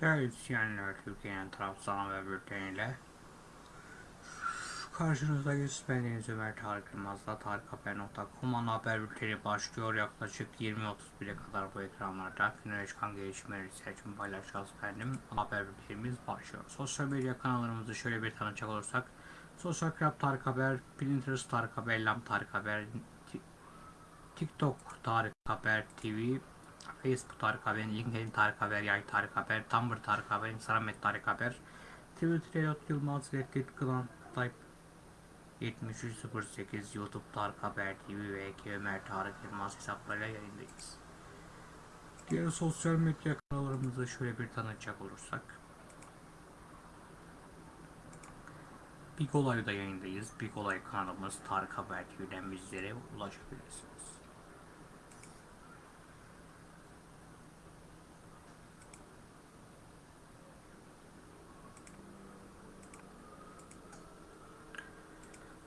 Değerli izleyenler, Türkiye'nin tarafsız haber bülteniyle karşınızdayız. Ben Deniz Ömer Tarık Yılmaz'la tarikhaber.com ana haber bülteni başlıyor. Yaklaşık 20.31'e kadar bu ekranlarda günlere çıkan gelişmeleri için paylaşacağız efendim. Haber bültenimiz başlıyor. Sosyal medya kanallarımızı şöyle bir tanıcak olursak Sosyal Club Tarık Haber, Pinterest Tarık Haber, Lam Tarık Haber, TikTok Tarık Haber TV, Facebook Tarık Haber, LinkedIn Tarık Haber, Yay Tarık Haber, Tumblr Tarık Haber, Instagram et Tarık Haber, Twitter Elot Yılmaz, Reddit Kılan Type 7308 YouTube Tarık Haber TV ve Eki Ömer Tarık Yılmaz hesaplarıyla yayındayız. Diğer sosyal medya kanallarımızı şöyle bir tanıtacak olursak Big Olay'da yayındayız. Big Olay kanalımız Tarık Haber TV'den bizlere ulaşabilirsiniz.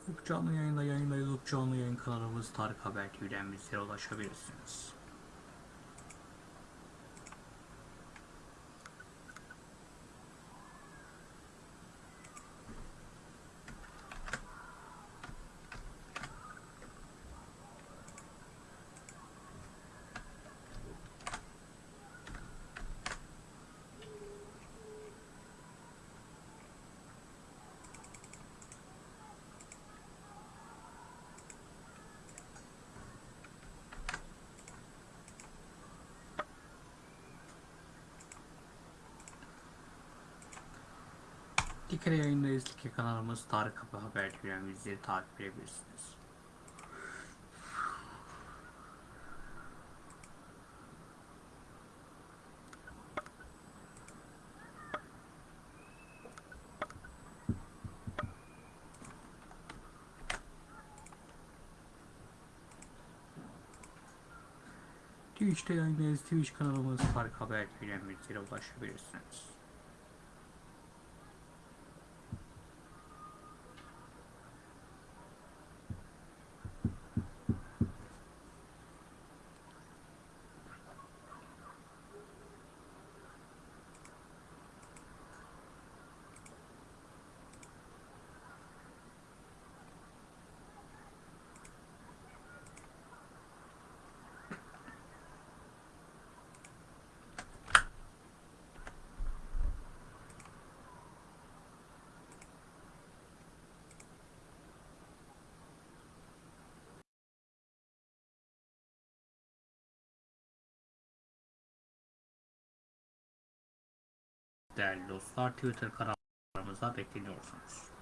Ufuk Canlı yayında yayındayız. Canlı yayın kanalımız Tarık Haber TV'den bizlere ulaşabilirsiniz. Dikkat yayındayız. Dikkat kanalımız Tarık Haber TV'den bizleri takip edebilirsiniz. Twitch'te yayındayız. Twitch kanalımız Tarık Haber TV'den bizlere ulaşabilirsiniz. Değerli dostlar Twitter kanallarımıza bekleniyorsunuz.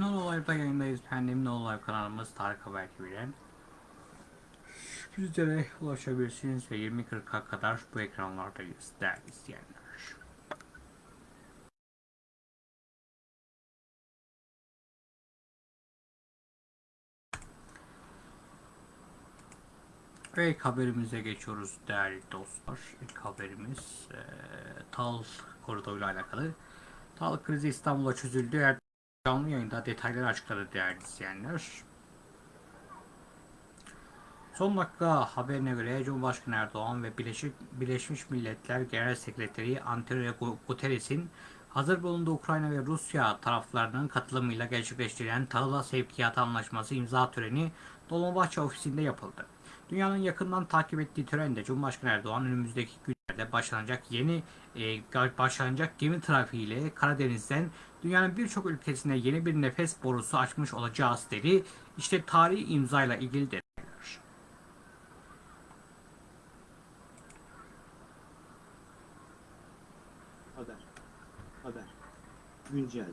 Nol Live'da yayındayız efendim. Nol Live kanalımız Tarık Haber TV'den. Bizlere ulaşabilirsiniz ve 20.40'a kadar bu ekranlardayız değerli izleyenler. Ve ilk haberimize geçiyoruz değerli dostlar. İlk haberimiz e, TAL koridoruyla alakalı. TAL krizi İstanbul'a çözüldü. Canlı yayında detayları açıkladı değerli izleyenler. Son dakika haberine göre Cumhurbaşkanı Erdoğan ve Birleşik, Birleşmiş Milletler Genel Sekreteri Antonio Guterres'in hazır bulunduğu Ukrayna ve Rusya taraflarının katılımıyla gerçekleştirilen tahıla sevkiyat anlaşması imza töreni Dolmabahçe ofisinde yapıldı. Dünyanın yakından takip ettiği törende Cumhurbaşkanı Erdoğan önümüzdeki başlanacak yeni e, başlanacak gemi trafiğiyle Karadeniz'den dünyanın birçok ülkesine yeni bir nefes borusu açmış olacağız dedi. İşte tarihi imzayla ilgili detaylar. Haber. Haber. Güncel.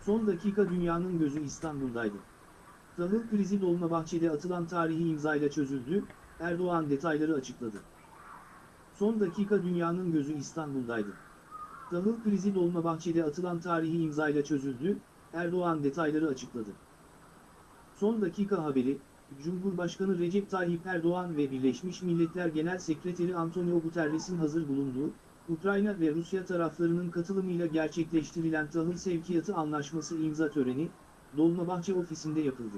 Son dakika dünyanın gözü İstanbul'daydı. Tahıl krizi Dolmabahçe'de atılan tarihi imzayla çözüldü, Erdoğan detayları açıkladı. Son dakika dünyanın gözü İstanbul'daydı. Tahıl krizi Dolmabahçe'de atılan tarihi imzayla çözüldü, Erdoğan detayları açıkladı. Son dakika haberi, Cumhurbaşkanı Recep Tayyip Erdoğan ve Birleşmiş Milletler Genel Sekreteri Antonio Guterres'in hazır bulunduğu, Ukrayna ve Rusya taraflarının katılımıyla gerçekleştirilen tahıl sevkiyatı anlaşması imza töreni, Dolmabahçe ofisinde yapıldı.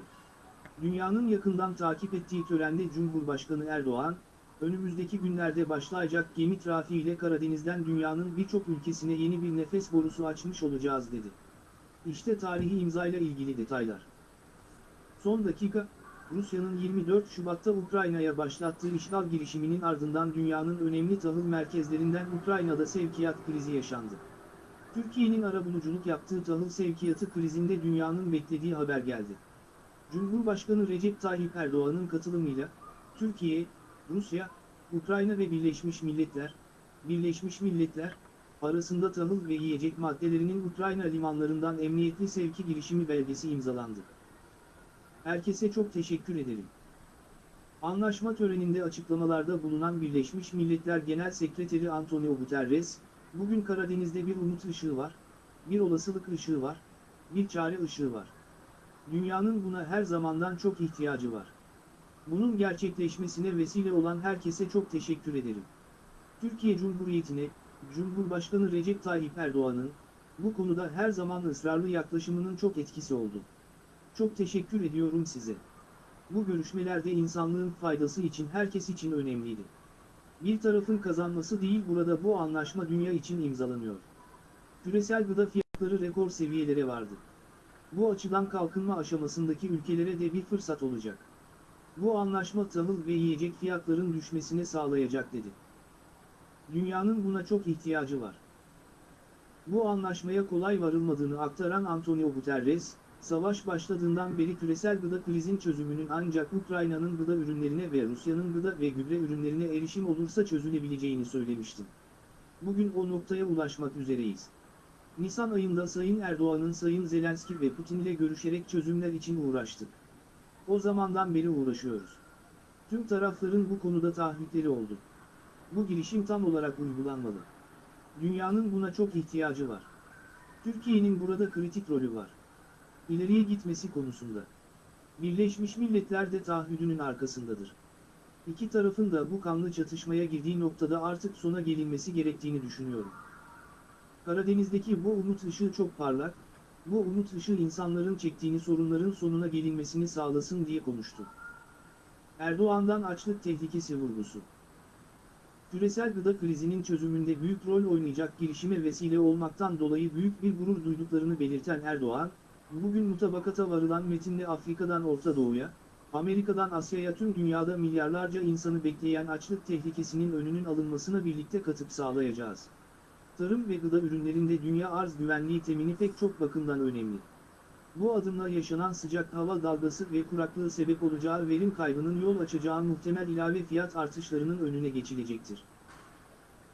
Dünyanın yakından takip ettiği törende Cumhurbaşkanı Erdoğan, önümüzdeki günlerde başlayacak gemi trafiğiyle Karadeniz'den dünyanın birçok ülkesine yeni bir nefes borusu açmış olacağız dedi. İşte tarihi imzayla ilgili detaylar. Son dakika, Rusya'nın 24 Şubat'ta Ukrayna'ya başlattığı işgal girişiminin ardından dünyanın önemli tahıl merkezlerinden Ukrayna'da sevkiyat krizi yaşandı. Türkiye'nin arabuluculuk yaptığı tahıl sevkiyatı krizinde dünyanın beklediği haber geldi. Cumhurbaşkanı Recep Tayyip Erdoğan'ın katılımıyla, Türkiye, Rusya, Ukrayna ve Birleşmiş Milletler, Birleşmiş Milletler, arasında tahıl ve yiyecek maddelerinin Ukrayna limanlarından emniyetli sevki girişimi belgesi imzalandı. Herkese çok teşekkür ederim. Anlaşma töreninde açıklamalarda bulunan Birleşmiş Milletler Genel Sekreteri Antonio Guterres, bugün Karadeniz'de bir umut ışığı var, bir olasılık ışığı var, bir çare ışığı var. Dünyanın buna her zamandan çok ihtiyacı var. Bunun gerçekleşmesine vesile olan herkese çok teşekkür ederim. Türkiye Cumhuriyeti'ne, Cumhurbaşkanı Recep Tayyip Erdoğan'ın, bu konuda her zaman ısrarlı yaklaşımının çok etkisi oldu. Çok teşekkür ediyorum size. Bu görüşmelerde insanlığın faydası için herkes için önemliydi. Bir tarafın kazanması değil burada bu anlaşma dünya için imzalanıyor. Küresel gıda fiyatları rekor seviyelere vardı. Bu açıdan kalkınma aşamasındaki ülkelere de bir fırsat olacak. Bu anlaşma tahıl ve yiyecek fiyatların düşmesine sağlayacak dedi. Dünyanın buna çok ihtiyacı var. Bu anlaşmaya kolay varılmadığını aktaran Antonio Guterres, savaş başladığından beri küresel gıda krizin çözümünün ancak Ukrayna'nın gıda ürünlerine ve Rusya'nın gıda ve gübre ürünlerine erişim olursa çözülebileceğini söylemiştim. Bugün o noktaya ulaşmak üzereyiz. Nisan ayında Sayın Erdoğan'ın Sayın Zelenski ve Putin ile görüşerek çözümler için uğraştık. O zamandan beri uğraşıyoruz. Tüm tarafların bu konuda taahhütleri oldu. Bu girişim tam olarak uygulanmalı. Dünyanın buna çok ihtiyacı var. Türkiye'nin burada kritik rolü var. İleriye gitmesi konusunda. Birleşmiş Milletler de taahhüdünün arkasındadır. İki tarafın da bu kanlı çatışmaya girdiği noktada artık sona gelinmesi gerektiğini düşünüyorum. Karadeniz'deki bu umut ışığı çok parlak, bu umut ışığı insanların çektiğini sorunların sonuna gelinmesini sağlasın diye konuştu. Erdoğan'dan açlık tehlikesi vurgusu. Küresel gıda krizinin çözümünde büyük rol oynayacak girişime vesile olmaktan dolayı büyük bir gurur duyduklarını belirten Erdoğan, bugün mutabakata varılan metinle Afrika'dan Orta Doğu'ya, Amerika'dan Asya'ya tüm dünyada milyarlarca insanı bekleyen açlık tehlikesinin önünün alınmasına birlikte katıp sağlayacağız. Tarım ve gıda ürünlerinde dünya arz güvenliği temini pek çok bakımdan önemli. Bu adımla yaşanan sıcak hava dalgası ve kuraklığı sebep olacağı verim kaybının yol açacağı muhtemel ilave fiyat artışlarının önüne geçilecektir.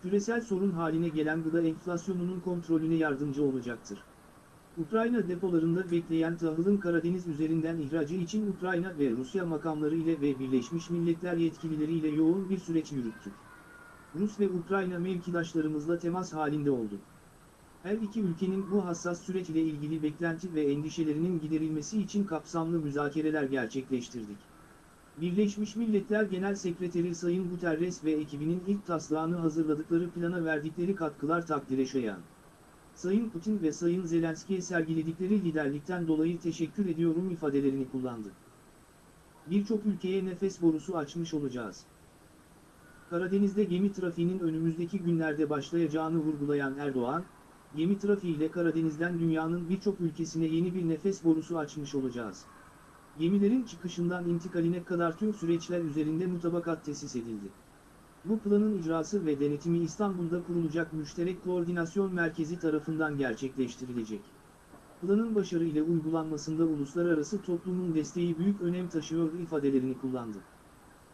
Küresel sorun haline gelen gıda enflasyonunun kontrolüne yardımcı olacaktır. Ukrayna depolarında bekleyen tahılın Karadeniz üzerinden ihracı için Ukrayna ve Rusya makamları ile ve Birleşmiş Milletler yetkilileriyle yoğun bir süreç yürüttük. Rus ve Ukrayna mevkidaşlarımızla temas halinde olduk. Her iki ülkenin bu hassas süreç ile ilgili beklenti ve endişelerinin giderilmesi için kapsamlı müzakereler gerçekleştirdik. Birleşmiş Milletler Genel Sekreteri Sayın Guterres ve ekibinin ilk taslağını hazırladıkları plana verdikleri katkılar takdire şayan. Sayın Putin ve Sayın Zelenski'ye sergiledikleri liderlikten dolayı teşekkür ediyorum ifadelerini kullandı. Birçok ülkeye nefes borusu açmış olacağız. Karadeniz'de gemi trafiğinin önümüzdeki günlerde başlayacağını vurgulayan Erdoğan, gemi trafiğiyle Karadeniz'den dünyanın birçok ülkesine yeni bir nefes borusu açmış olacağız. Gemilerin çıkışından intikaline kadar tüm süreçler üzerinde mutabakat tesis edildi. Bu planın icrası ve denetimi İstanbul'da kurulacak Müşterek Koordinasyon Merkezi tarafından gerçekleştirilecek. Planın başarıyla uygulanmasında uluslararası toplumun desteği büyük önem taşıyor ifadelerini kullandı.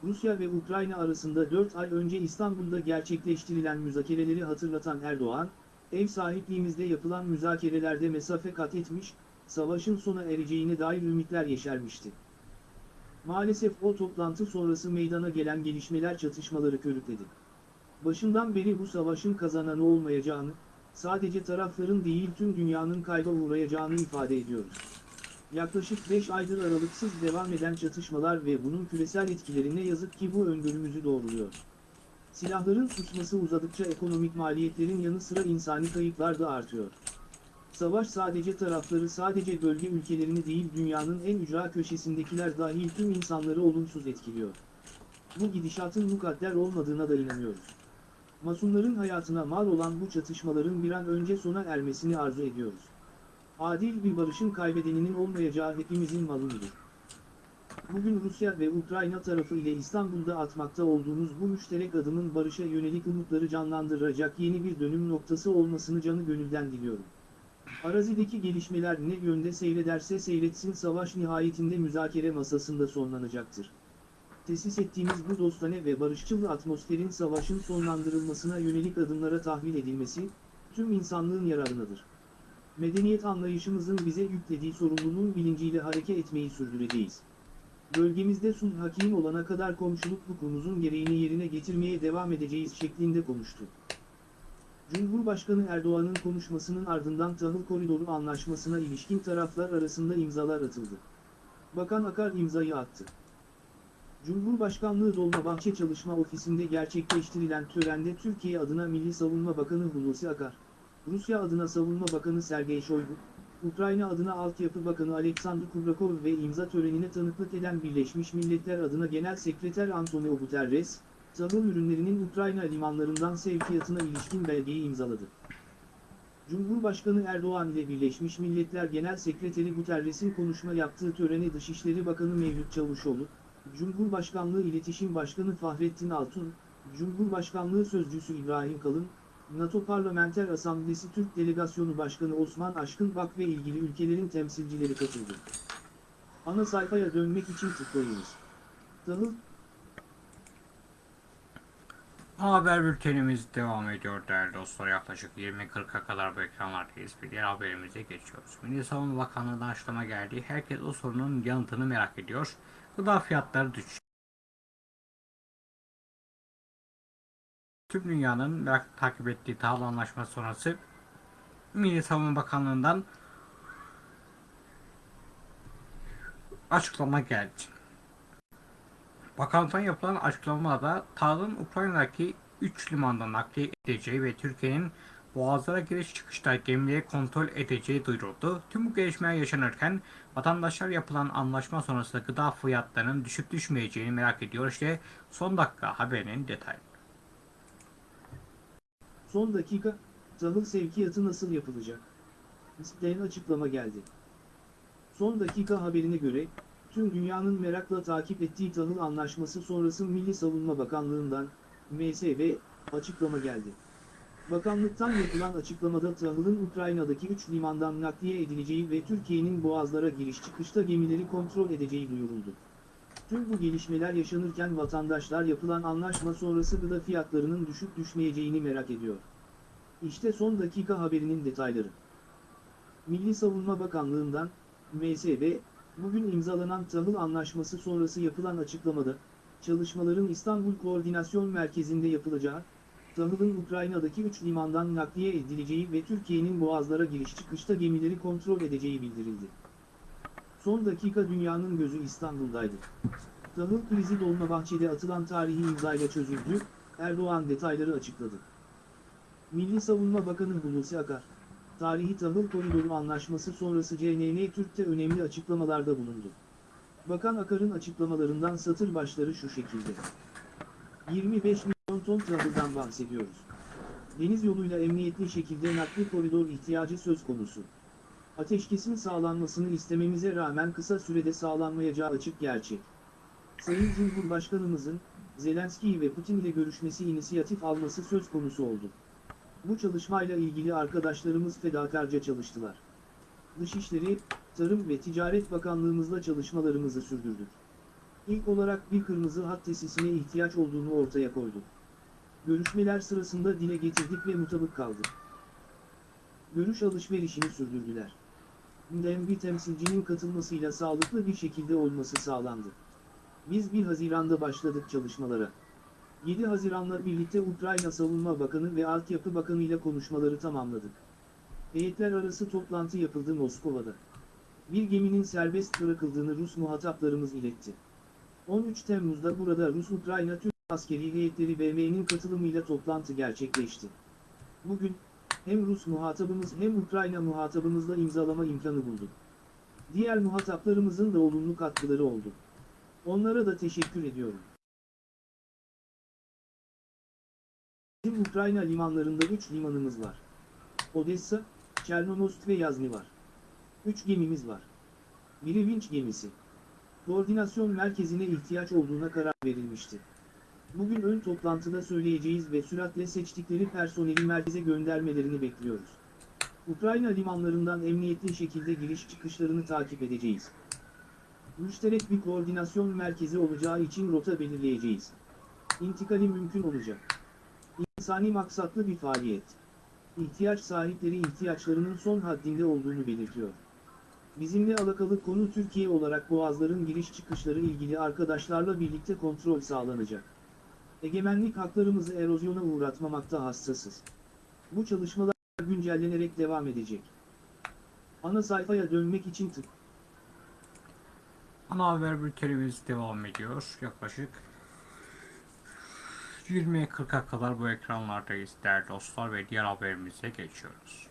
Rusya ve Ukrayna arasında 4 ay önce İstanbul'da gerçekleştirilen müzakereleri hatırlatan Erdoğan, ev sahipliğimizde yapılan müzakerelerde mesafe kat etmiş, savaşın sona ereceğine dair ümitler yeşermişti. Maalesef o toplantı sonrası meydana gelen gelişmeler çatışmaları körükledi. Başından beri bu savaşın kazananı olmayacağını, sadece tarafların değil tüm dünyanın kayba uğrayacağını ifade ediyoruz. Yaklaşık 5 aydır aralıksız devam eden çatışmalar ve bunun küresel etkilerine yazık ki bu öngörümüzü doğruluyor. Silahların susması uzadıkça ekonomik maliyetlerin yanı sıra insani kayıplar da artıyor. Savaş sadece tarafları sadece bölge ülkelerini değil dünyanın en ücra köşesindekiler dahil tüm insanları olumsuz etkiliyor. Bu gidişatın mukadder olmadığına da inanıyoruz. Masumların hayatına mal olan bu çatışmaların bir an önce sona ermesini arzu ediyoruz. Adil bir barışın kaybedeninin olmayacağı hepimizin malumudur. Bugün Rusya ve Ukrayna tarafı ile İstanbul'da atmakta olduğumuz bu müşterek adımın barışa yönelik umutları canlandıracak yeni bir dönüm noktası olmasını canı gönülden diliyorum. Arazideki gelişmeler ne yönde seyrederse seyretsin savaş nihayetinde müzakere masasında sonlanacaktır. Tesis ettiğimiz bu dostane ve barışçıl atmosferin savaşın sonlandırılmasına yönelik adımlara tahvil edilmesi, tüm insanlığın yararınadır. Medeniyet anlayışımızın bize yüklediği sorumluluğun bilinciyle hareket etmeyi sürdüreceğiz. Bölgemizde sulh hakim olana kadar komşuluk hukukumuzun gereğini yerine getirmeye devam edeceğiz şeklinde konuştu. Cumhurbaşkanı Erdoğan'ın konuşmasının ardından tahıl koridoru anlaşmasına ilişkin taraflar arasında imzalar atıldı. Bakan Akar imzayı attı. Cumhurbaşkanlığı Dolmabahçe Çalışma Ofisi'nde gerçekleştirilen törende Türkiye adına Milli Savunma Bakanı Hulusi Akar, Rusya adına Savunma Bakanı Sergey Shoigu, Ukrayna adına Altyapı Bakanı Alexander Kubrakov ve imza törenine tanıklık eden Birleşmiş Milletler adına Genel Sekreter Antonio Guterres, tahıl ürünlerinin Ukrayna limanlarından sevkiyatına ilişkin belgeyi imzaladı. Cumhurbaşkanı Erdoğan ile Birleşmiş Milletler Genel Sekreteri Guterres'in konuşma yaptığı törene Dışişleri Bakanı Mevlüt Çavuşoğlu, Cumhurbaşkanlığı İletişim Başkanı Fahrettin Altun, Cumhurbaşkanlığı Sözcüsü İbrahim Kalın, NATO Parlamenter Asamblesi Türk Delegasyonu Başkanı Osman Aşkın Bak ve ilgili ülkelerin temsilcileri katıldı. Ana sayfaya dönmek için tıklayınız. Tahıl, Haber bültenimiz devam ediyor değerli dostlar. Yaklaşık 20.40'a kadar bu ekranlardayız. Bir diğer haberimize geçiyoruz. Milli Savunma Bakanlığı'ndan açıklama geldi. Herkes o sorunun yanıtını merak ediyor. Gıda fiyatları düşüyor. Tüm dünyanın merak takip ettiği tahıl anlaşması sonrası Milli Savunma Bakanlığı'ndan açıklama geldi. Bakanlıktan yapılan açıklamada tahılın Ukrayna'daki 3 limandan nakliye edeceği ve Türkiye'nin boğazlara giriş çıkışta gemileri kontrol edeceği duyuruldu. Tüm bu gelişmeler yaşanırken vatandaşlar yapılan anlaşma sonrasında gıda fiyatlarının düşüp düşmeyeceğini merak ediyor. İşte son dakika haberinin detayı. Son dakika, tahıl sevkiyatı nasıl yapılacak? İsteyen açıklama geldi. Son dakika haberine göre, tüm dünyanın merakla takip ettiği tahıl anlaşması sonrası Milli Savunma Bakanlığı'ndan, MSV, açıklama geldi. Bakanlıktan yapılan açıklamada tahılın Ukrayna'daki 3 limandan nakliye edileceği ve Türkiye'nin boğazlara giriş çıkışta gemileri kontrol edeceği duyuruldu. Tüm bu gelişmeler yaşanırken vatandaşlar yapılan anlaşma sonrası gıda fiyatlarının düşüp düşmeyeceğini merak ediyor. İşte son dakika haberinin detayları. Milli Savunma Bakanlığı'ndan, MSB, bugün imzalanan tahıl anlaşması sonrası yapılan açıklamada, çalışmaların İstanbul Koordinasyon Merkezi'nde yapılacağı, tahılın Ukrayna'daki 3 limandan nakliye edileceği ve Türkiye'nin boğazlara giriş çıkışta gemileri kontrol edeceği bildirildi. Son dakika dünyanın gözü İstanbul'daydı. Tahıl krizi Dolmabahçe'de atılan tarihi imzayla çözüldü, Erdoğan detayları açıkladı. Milli Savunma Bakanı Hulusi Akar, tarihi tahıl koridoru anlaşması sonrası CNN Türk'te önemli açıklamalarda bulundu. Bakan Akar'ın açıklamalarından satır başları şu şekilde. 25 milyon ton tahıldan bahsediyoruz. Deniz yoluyla emniyetli şekilde nakli koridor ihtiyacı söz konusu. Ateşkesin sağlanmasını istememize rağmen kısa sürede sağlanmayacağı açık gerçek. Sayın Cumhurbaşkanımızın, Zelenski ve Putin ile görüşmesi inisiyatif alması söz konusu oldu. Bu çalışmayla ilgili arkadaşlarımız fedakarca çalıştılar. Dışişleri, Tarım ve Ticaret Bakanlığımızla çalışmalarımızı sürdürdük. İlk olarak bir kırmızı hat tesisine ihtiyaç olduğunu ortaya koyduk. Görüşmeler sırasında dile getirdik ve mutabık kaldık. Görüş alışverişini sürdürdüler. Bir temsilcinin katılmasıyla sağlıklı bir şekilde olması sağlandı. Biz 1 Haziran'da başladık çalışmalara. 7 Haziran'la birlikte Ukrayna Savunma Bakanı ve Altyapı Bakanı ile konuşmaları tamamladık. Heyetler arası toplantı yapıldı Moskova'da. Bir geminin serbest bırakıldığını Rus muhataplarımız iletti. 13 Temmuz'da burada Rus-Ukrayna Türk askeri heyetleri BM'nin katılımıyla toplantı gerçekleşti. Bugün, hem Rus muhatabımız hem Ukrayna muhatabımızla imzalama imkanı bulduk. Diğer muhataplarımızın da olumlu katkıları oldu. Onlara da teşekkür ediyorum. Bizim Ukrayna limanlarında 3 limanımız var. Odessa, Çernomorsk ve Yazny var. 3 gemimiz var. Biri vinç gemisi. Koordinasyon merkezine ihtiyaç olduğuna karar verilmişti. Bugün ön toplantıda söyleyeceğiz ve süratle seçtikleri personeli merkeze göndermelerini bekliyoruz. Ukrayna limanlarından emniyetli şekilde giriş çıkışlarını takip edeceğiz. Müşterek bir koordinasyon merkezi olacağı için rota belirleyeceğiz. İntikali mümkün olacak. İnsani maksatlı bir faaliyet. İhtiyaç sahipleri ihtiyaçlarının son haddinde olduğunu belirtiyor. Bizimle alakalı konu Türkiye olarak boğazların giriş çıkışları ilgili arkadaşlarla birlikte kontrol sağlanacak. Egemenlik haklarımızı erozyona uğratmamakta hassasız. Bu çalışmalar güncellenerek devam edecek. Ana sayfaya dönmek için tık. Ana haber bültenimiz devam ediyor. Yaklaşık 20'ye 40'a kadar bu ekranlardayız değerli dostlar ve diğer haberimize geçiyoruz.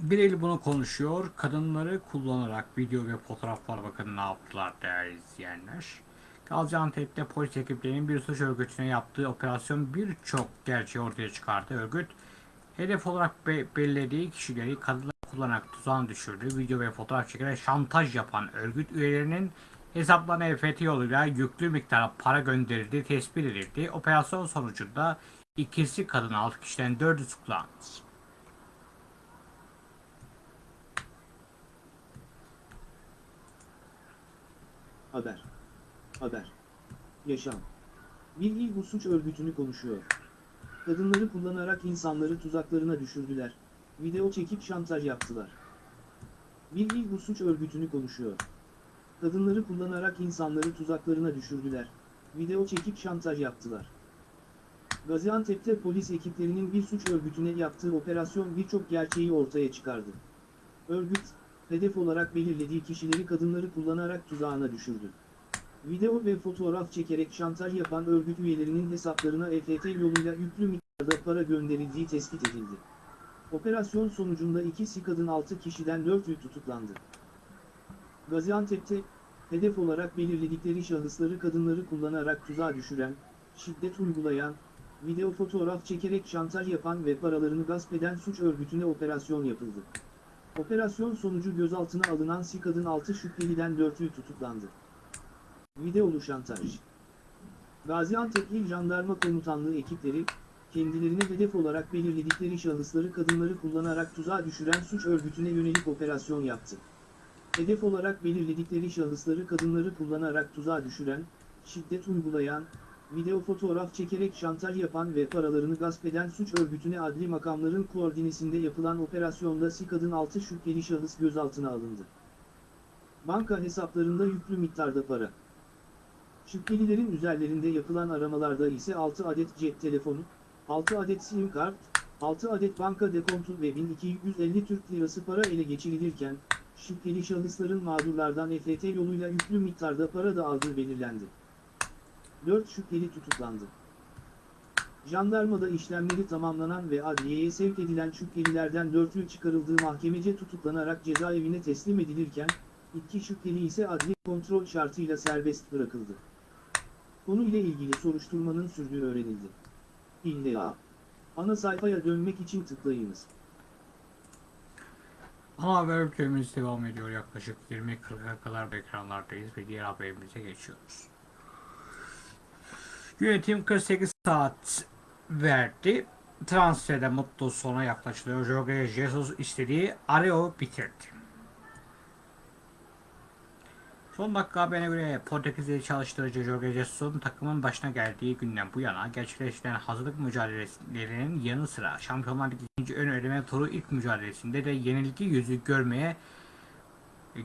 Bir el bunu konuşuyor. Kadınları kullanarak video ve fotoğraflar bakın ne yaptılar değerli izleyenler. Gaziantep'te polis ekiplerinin bir suç örgütüne yaptığı operasyon birçok gerçeği ortaya çıkardı. Örgüt hedef olarak be- belirlediği kişileri kadınlar kullanarak tuzağına düşürdü. Video ve fotoğraf çekerek şantaj yapan örgüt üyelerinin hesaplarına EFT yoluyla yüklü miktar para gönderildiği tespit edildi. Operasyon sonucunda ikisi kadın 6 kişiden 4'ü tutuklandı. Haber. Haber. Yaşam. Bir il bu suç örgütünü konuşuyor. Kadınları kullanarak insanları tuzaklarına düşürdüler. Video çekip şantaj yaptılar. Bir il bu suç örgütünü konuşuyor. Kadınları kullanarak insanları tuzaklarına düşürdüler. Video çekip şantaj yaptılar. Gaziantep'te polis ekiplerinin bir suç örgütüne yaptığı operasyon birçok gerçeği ortaya çıkardı. Örgüt, hedef olarak belirlediği kişileri kadınları kullanarak tuzağına düşürdü. Video ve fotoğraf çekerek şantaj yapan örgüt üyelerinin hesaplarına EFT yoluyla yüklü miktarda para gönderildiği tespit edildi. Operasyon sonucunda ikisi kadın 6 kişiden 4'ü tutuklandı. Gaziantep'te, hedef olarak belirledikleri şahısları kadınları kullanarak tuzağa düşüren, şiddet uygulayan, video fotoğraf çekerek şantaj yapan ve paralarını gasp eden suç örgütüne operasyon yapıldı. Operasyon sonucu gözaltına alınan si kadın 6 şüpheliden 4'ü tutuklandı. Videolu şantaj. Gaziantep İl Jandarma Komutanlığı ekipleri, kendilerine hedef olarak belirledikleri şahısları kadınları kullanarak tuzağa düşüren suç örgütüne yönelik operasyon yaptı. Hedef olarak belirledikleri şahısları kadınları kullanarak tuzağa düşüren, şiddet uygulayan, video fotoğraf çekerek şantaj yapan ve paralarını gasp eden suç örgütüne adli makamların koordinesinde yapılan operasyonda SİKAD'ın 6 şüpheli şahıs gözaltına alındı. Banka hesaplarında yüklü miktarda para. Şüphelilerin üzerlerinde yapılan aramalarda ise 6 adet cep telefonu, 6 adet sim kart, 6 adet banka dekontu ve 1250 Türk Lirası para ele geçirilirken, şüpheli şahısların mağdurlardan EFT yoluyla yüklü miktarda para da aldığı belirlendi. 4 şüpheli tutuklandı. Jandarmada işlemleri tamamlanan ve adliyeye sevk edilen şüphelilerden 4'ü çıkarıldığı mahkemece tutuklanarak cezaevine teslim edilirken, iki şüpheli ise adli kontrol şartıyla serbest bırakıldı. Konuyla ilgili soruşturmanın sürdüğü öğrenildi. İlla. Ana sayfaya dönmek için tıklayınız. Ana haber bültenimiz devam ediyor. Yaklaşık 20.40'a kadar ekranlardayız ve diğer haberimize geçiyoruz. Yönetim 48 saat verdi. Transferde mutlu sona yaklaşılıyor. Jorge Jesus istediği Areo bitirdi. Son dakika haberine göre Portekizli çalıştırıcı Jorge Jesus'un takımın başına geldiği günden bu yana gerçekleştirilen hazırlık mücadelelerinin yanı sıra Şampiyonlar Ligi ikinci ön eleme turu ilk mücadelesinde de yenilgi yüzü görmeye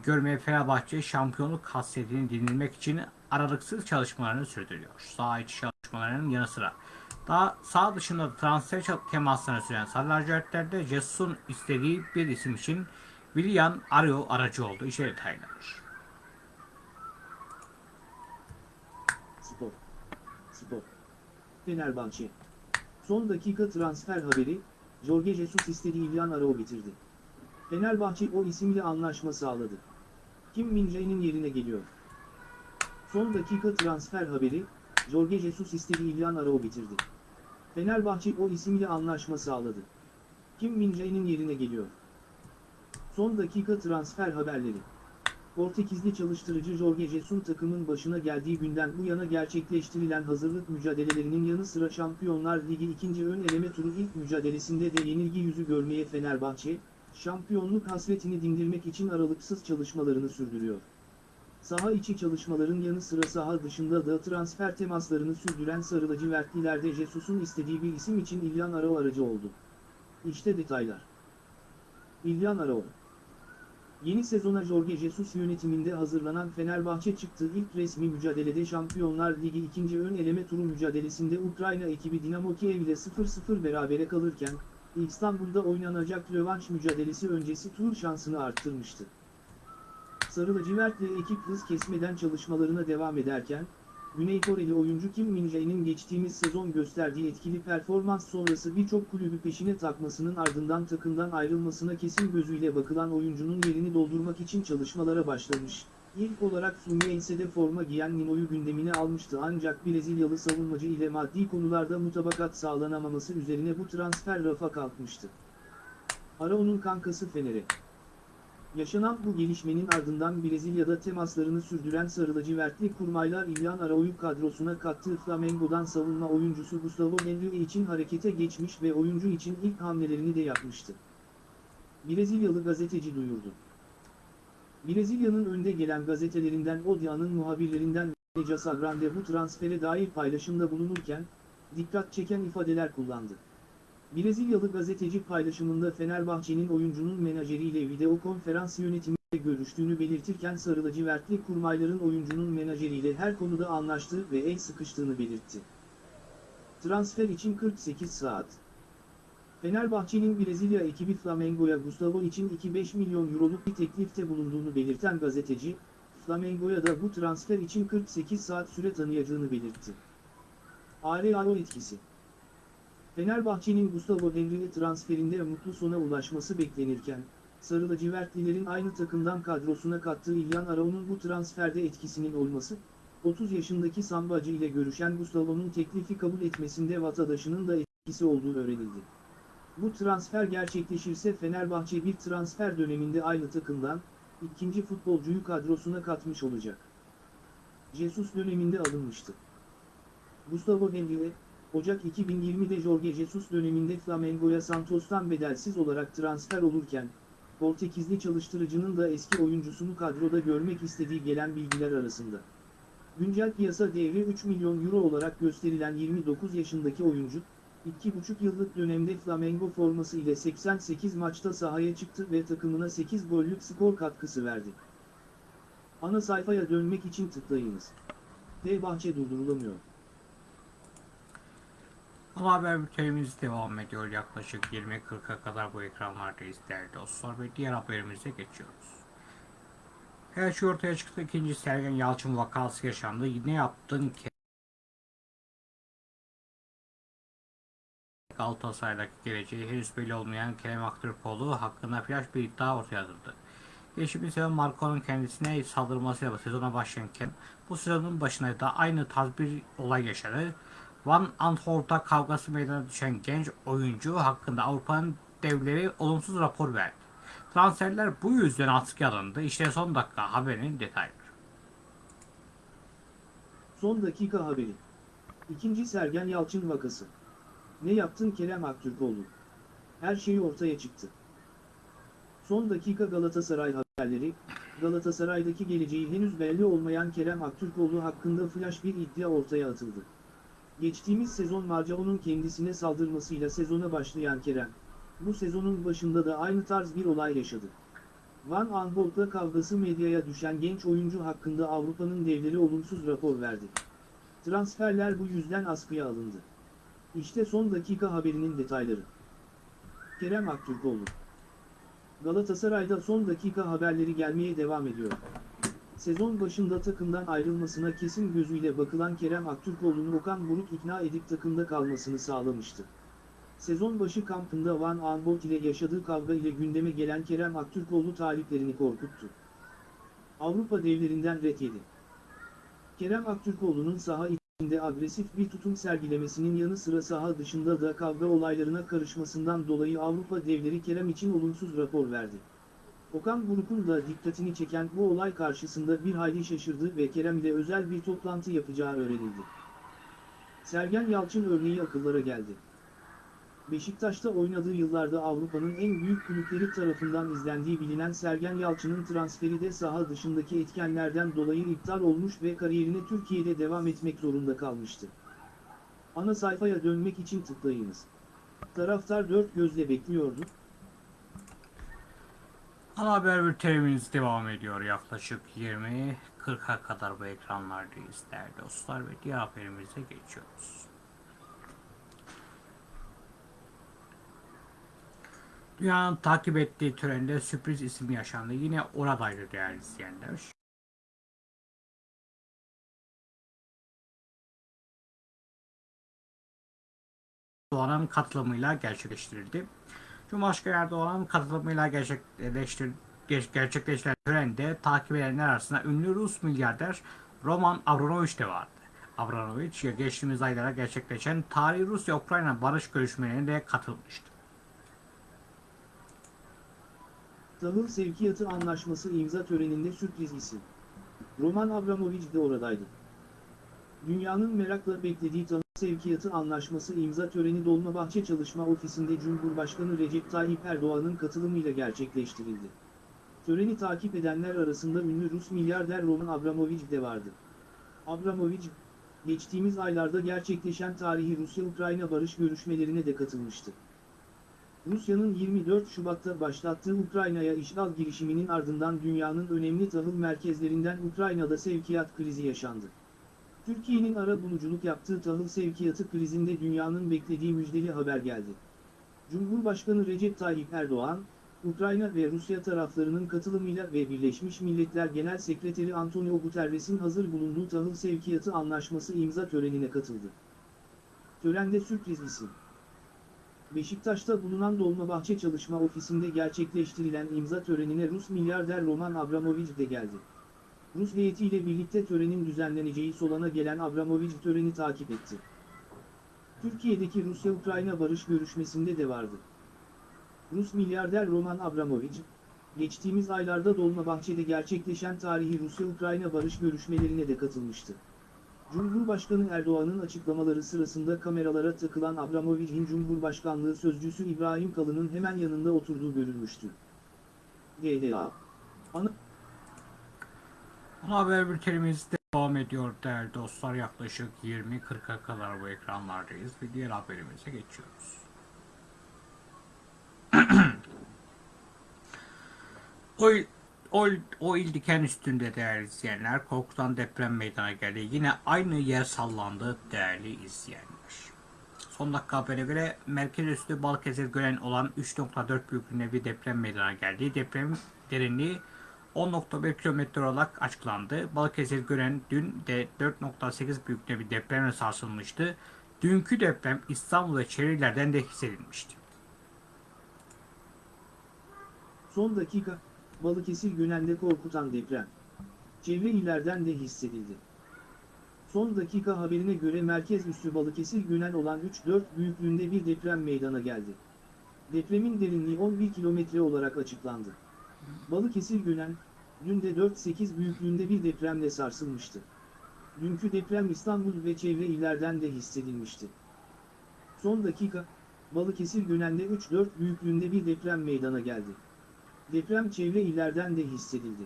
görmeye Fenerbahçe şampiyonluk hasretini dindirmek için aralıksız çalışmalarını sürdürüyor. Sağ içi çalışmalarının yanı sıra daha sağ dışında da transfer temaslarını süren Sarı lacivertlerde Jesus'un istediği bir isim için Willian Areo aracı oldu. İşte detaylar. Spor. Spor. Fenerbahçe. Son dakika transfer haberi, Jorge Jesus istediği İlyan Arao bitirdi. Fenerbahçe o isimle anlaşma sağladı. Kim Min-jae'nin yerine geliyor. Son dakika transfer haberi, Jorge Jesus istediği İlyan Arao bitirdi. Fenerbahçe o isimle anlaşma sağladı. Kim Min-jae'nin yerine geliyor. Son dakika transfer haberleri. Portekizli çalıştırıcı Jorge Jesus'un takımın başına geldiği günden bu yana gerçekleştirilen hazırlık mücadelelerinin yanı sıra Şampiyonlar Ligi ikinci ön eleme turu ilk mücadelesinde de yenilgi yüzü görmeye Fenerbahçe, şampiyonluk hasretini dindirmek için aralıksız çalışmalarını sürdürüyor. Saha içi çalışmaların yanı sıra saha dışında da transfer temaslarını sürdüren Sarı lacivertlilerde Jesus'un istediği bir isim için İlyan Arao aracı oldu. İşte detaylar. İlyan Arao Yeni sezona Jorge Jesus yönetiminde hazırlanan Fenerbahçe çıktığı ilk resmi mücadelede Şampiyonlar Ligi ikinci ön eleme turu mücadelesinde Ukrayna ekibi Dinamo Kiev ile 0-0 berabere kalırken, İstanbul'da oynanacak rövanş mücadelesi öncesi tur şansını arttırmıştı. Sarı lacivertli ekip hız kesmeden çalışmalarına devam ederken, Güney Koreli oyuncu Kim Min-jae'nin geçtiğimiz sezon gösterdiği etkili performans sonrası birçok kulübü peşine takmasının ardından takımdan ayrılmasına kesin gözüyle bakılan oyuncunun yerini doldurmak için çalışmalara başlamış. İlk olarak Fluminense'de forma giyen Nino'yu gündemine almıştı ancak Brezilyalı savunmacı ile maddi konularda mutabakat sağlanamaması üzerine bu transfer rafa kalkmıştı. Arao'nun kankası Fener'e. Yaşanan bu gelişmenin ardından Brezilya'da temaslarını sürdüren Sarı lacivertli kurmaylar İlyan Arao'yu kadrosuna kattığı Flamengo'dan savunma oyuncusu Gustavo Henrique için harekete geçmiş ve oyuncu için ilk hamlelerini de yapmıştı. Brezilyalı gazeteci duyurdu. Brezilya'nın önde gelen gazetelerinden Odia'nın muhabirlerinden Veja Sagrande bu transfere dair paylaşımda bulunurken, dikkat çeken ifadeler kullandı. Brezilyalı gazeteci paylaşımında Fenerbahçe'nin oyuncunun menajeriyle video konferans yönetimiyle görüştüğünü belirtirken Sarı lacivertli kurmayların oyuncunun menajeriyle her konuda anlaştığı ve el sıkıştığını belirtti. Transfer için 48 saat. Fenerbahçe'nin Brezilya ekibi Flamengo'ya Gustavo için 2-5 milyon euroluk bir teklifte bulunduğunu belirten gazeteci, Flamengo'ya da bu transfer için 48 saat süre tanıyacağını belirtti. Arealo etkisi Fenerbahçe'nin Gustavo Henrique transferinde mutlu sona ulaşması beklenirken, Sarı lacivertlilerin aynı takımdan kadrosuna kattığı İlyan Arao'nun bu transferde etkisinin olması, 30 yaşındaki sambacı ile görüşen Gustavo'nun teklifi kabul etmesinde vatandaşının da etkisi olduğu öğrenildi. Bu transfer gerçekleşirse Fenerbahçe bir transfer döneminde aynı takımdan, ikinci futbolcuyu kadrosuna katmış olacak. Jesus döneminde alınmıştı. Gustavo Henrique, Ocak 2020'de Jorge Jesus döneminde Flamengo'ya Santos'tan bedelsiz olarak transfer olurken, Portekizli çalıştırıcının da eski oyuncusunu kadroda görmek istediği gelen bilgiler arasında. Güncel piyasa değeri 3 milyon euro olarak gösterilen 29 yaşındaki oyuncu, 2,5 yıllık dönemde Flamengo forması ile 88 maçta sahaya çıktı ve takımına 8 gollük skor katkısı verdi. Ana sayfaya dönmek için tıklayınız. Fenerbahçe durdurulamıyor. Ama haber bültenimiz devam ediyor. Yaklaşık 20.40'a kadar bu ekranlardayız değerli dostlar ve diğer haberimize geçiyoruz. Her şey ortaya çıktı. İkinci Sergen Yalçın vakası yaşandı. Ne yaptın ki? Galatasaray'daki geleceği henüz belli olmayan Kerem Aktürkoğlu hakkında flash bir iddia ortaya atıldı. Geçtiğimiz sezon Marco'nun kendisine saldırmasıyla sezona başlayan Kerem, bu sezonun başında da aynı tarz bir olay yaşadı. Van Antwerp'ta kavgası meydana düşen genç oyuncu hakkında Avrupa'nın devleri olumsuz rapor verdi. Transferler bu yüzden askıya alındı. İşte son dakika haberinin detayları. Son dakika haberi. İkinci Sergen Yalçın vakası. Ne yaptın Kerem Aktürkoğlu? Her şey ortaya çıktı. Son dakika Galatasaray haberleri, Galatasaray'daki geleceği henüz belli olmayan Kerem Aktürkoğlu hakkında flash bir iddia ortaya atıldı. Geçtiğimiz sezon Marcao'nun kendisine saldırmasıyla sezona başlayan Kerem, bu sezonun başında da aynı tarz bir olay yaşadı. Van Aanholt'la kavgası medyaya düşen genç oyuncu hakkında Avrupa'nın devleri olumsuz rapor verdi. Transferler bu yüzden askıya alındı. İşte son dakika haberinin detayları. Kerem Aktürkoğlu Galatasaray'da son dakika haberleri gelmeye devam ediyor. Sezon başında takımdan ayrılmasına kesin gözüyle bakılan Kerem Aktürkoğlu'nu Okan Buruk ikna edip takımda kalmasını sağlamıştı. Sezon başı kampında Van Aanholt ile yaşadığı kavga ile gündeme gelen Kerem Aktürkoğlu taliplerini korkuttu. Avrupa devlerinden ret yedi. Kerem Aktürkoğlu'nun saha içinde agresif bir tutum sergilemesinin yanı sıra saha dışında da kavga olaylarına karışmasından dolayı Avrupa devleri Kerem için olumsuz rapor verdi. Okan Buruk'un da dikkatini çeken bu olay karşısında bir hayli şaşırdı ve Kerem ile özel bir toplantı yapacağı öğrenildi. Sergen Yalçın örneği akıllara geldi. Beşiktaş'ta oynadığı yıllarda Avrupa'nın en büyük kulüpleri tarafından izlendiği bilinen Sergen Yalçın'ın transferi de saha dışındaki etkenlerden dolayı iptal olmuş ve kariyerine Türkiye'de devam etmek zorunda kalmıştı. Ana sayfaya dönmek için tıklayınız. Taraftar dört gözle bekliyordu. Ana haber bültenimiz devam ediyor. Yaklaşık 20.40'a kadar bu ekranlardayız değerli dostlar ve diğer haberimize geçiyoruz. Dünyanın takip ettiği törende sürpriz isim yaşandı. Yine oradaydı değerli izleyenler. Erdoğan'ın katılımıyla gerçekleştirildi. Cumhurbaşkanı Erdoğan'ın katılımıyla gerçekleştir, ger- gerçekleştirilen törende takip edenler arasında ünlü Rus milyarder Roman Abramovich de vardı. Abramovich geçtiğimiz aylara gerçekleşen tarihi Rusya-Ukrayna barış görüşmelerine de katılmıştı. Tahıl sevkiyatı anlaşması imza töreninde sürpriz isim. Roman Abramovich de oradaydı. Dünyanın merakla beklediği tahıl sevkiyatı anlaşması imza töreni Dolmabahçe Çalışma Ofisi'nde Cumhurbaşkanı Recep Tayyip Erdoğan'ın katılımıyla gerçekleştirildi. Töreni takip edenler arasında ünlü Rus milyarder Roman Abramovich de vardı. Abramovich, geçtiğimiz aylarda gerçekleşen tarihi Rusya-Ukrayna barış görüşmelerine de katılmıştı. Rusya'nın 24 Şubat'ta başlattığı Ukrayna'ya işgal girişiminin ardından dünyanın önemli tahıl merkezlerinden Ukrayna'da sevkiyat krizi yaşandı. Türkiye'nin ara buluculuk yaptığı tahıl sevkiyatı krizinde dünyanın beklediği müjdeli haber geldi. Cumhurbaşkanı Recep Tayyip Erdoğan, Ukrayna ve Rusya taraflarının katılımıyla ve Birleşmiş Milletler Genel Sekreteri Antonio Guterres'in hazır bulunduğu tahıl sevkiyatı anlaşması imza törenine katıldı. Törende sürpriz isim. Beşiktaş'ta bulunan Dolmabahçe Çalışma Ofisi'nde gerçekleştirilen imza törenine Rus milyarder Roman Abramovich de geldi. Rus heyetiyle birlikte törenin düzenleneceği Solan'a gelen Abramovich töreni takip etti. Türkiye'deki Rusya-Ukrayna barış görüşmesinde de vardı. Rus milyarder Roman Abramovich, geçtiğimiz aylarda Dolmabahçe'de gerçekleşen tarihi Rusya-Ukrayna barış görüşmelerine de katılmıştı. Cumhurbaşkanı Erdoğan'ın açıklamaları sırasında kameralara takılan Abramovich'in Cumhurbaşkanlığı sözcüsü İbrahim Kalın'ın hemen yanında oturduğu görülmüştü. GDA Ana Ana haber bültenimizde Devam ediyor değerli dostlar yaklaşık 20-40'a kadar bu ekranlardayız ve diğer haberimize geçiyoruz. o, il- o, il- o il diken üstünde değerli izleyenler korkutan deprem meydana geldi. Yine aynı yer sallandı değerli izleyenler. Son dakika habere göre merkez üstü Balıkesir gören olan 3.4 büyüklüğünde bir deprem meydana geldi. Depremin derinliği 10.1 kilometre olarak açıklandı. Balıkesir gören dün de 4.8 büyüklüğünde bir depremle sarsılmıştı. Dünkü deprem İstanbul ve çevrelerden de hissedilmişti. Son dakika, Balıkesir Gönen'de korkutan deprem. Çevre illerden de hissedildi. Son dakika haberine göre merkez üssü Balıkesir Gönen olan 3-4 büyüklüğünde bir deprem meydana geldi. Depremin derinliği 11 kilometre olarak açıklandı. Balıkesir Gönen, dün de 4-8 büyüklüğünde bir depremle sarsılmıştı. Dünkü deprem İstanbul ve çevre illerden de hissedilmişti. Son dakika, Balıkesir Gönen'de 3-4 büyüklüğünde bir deprem meydana geldi. Deprem çevre illerden de hissedildi.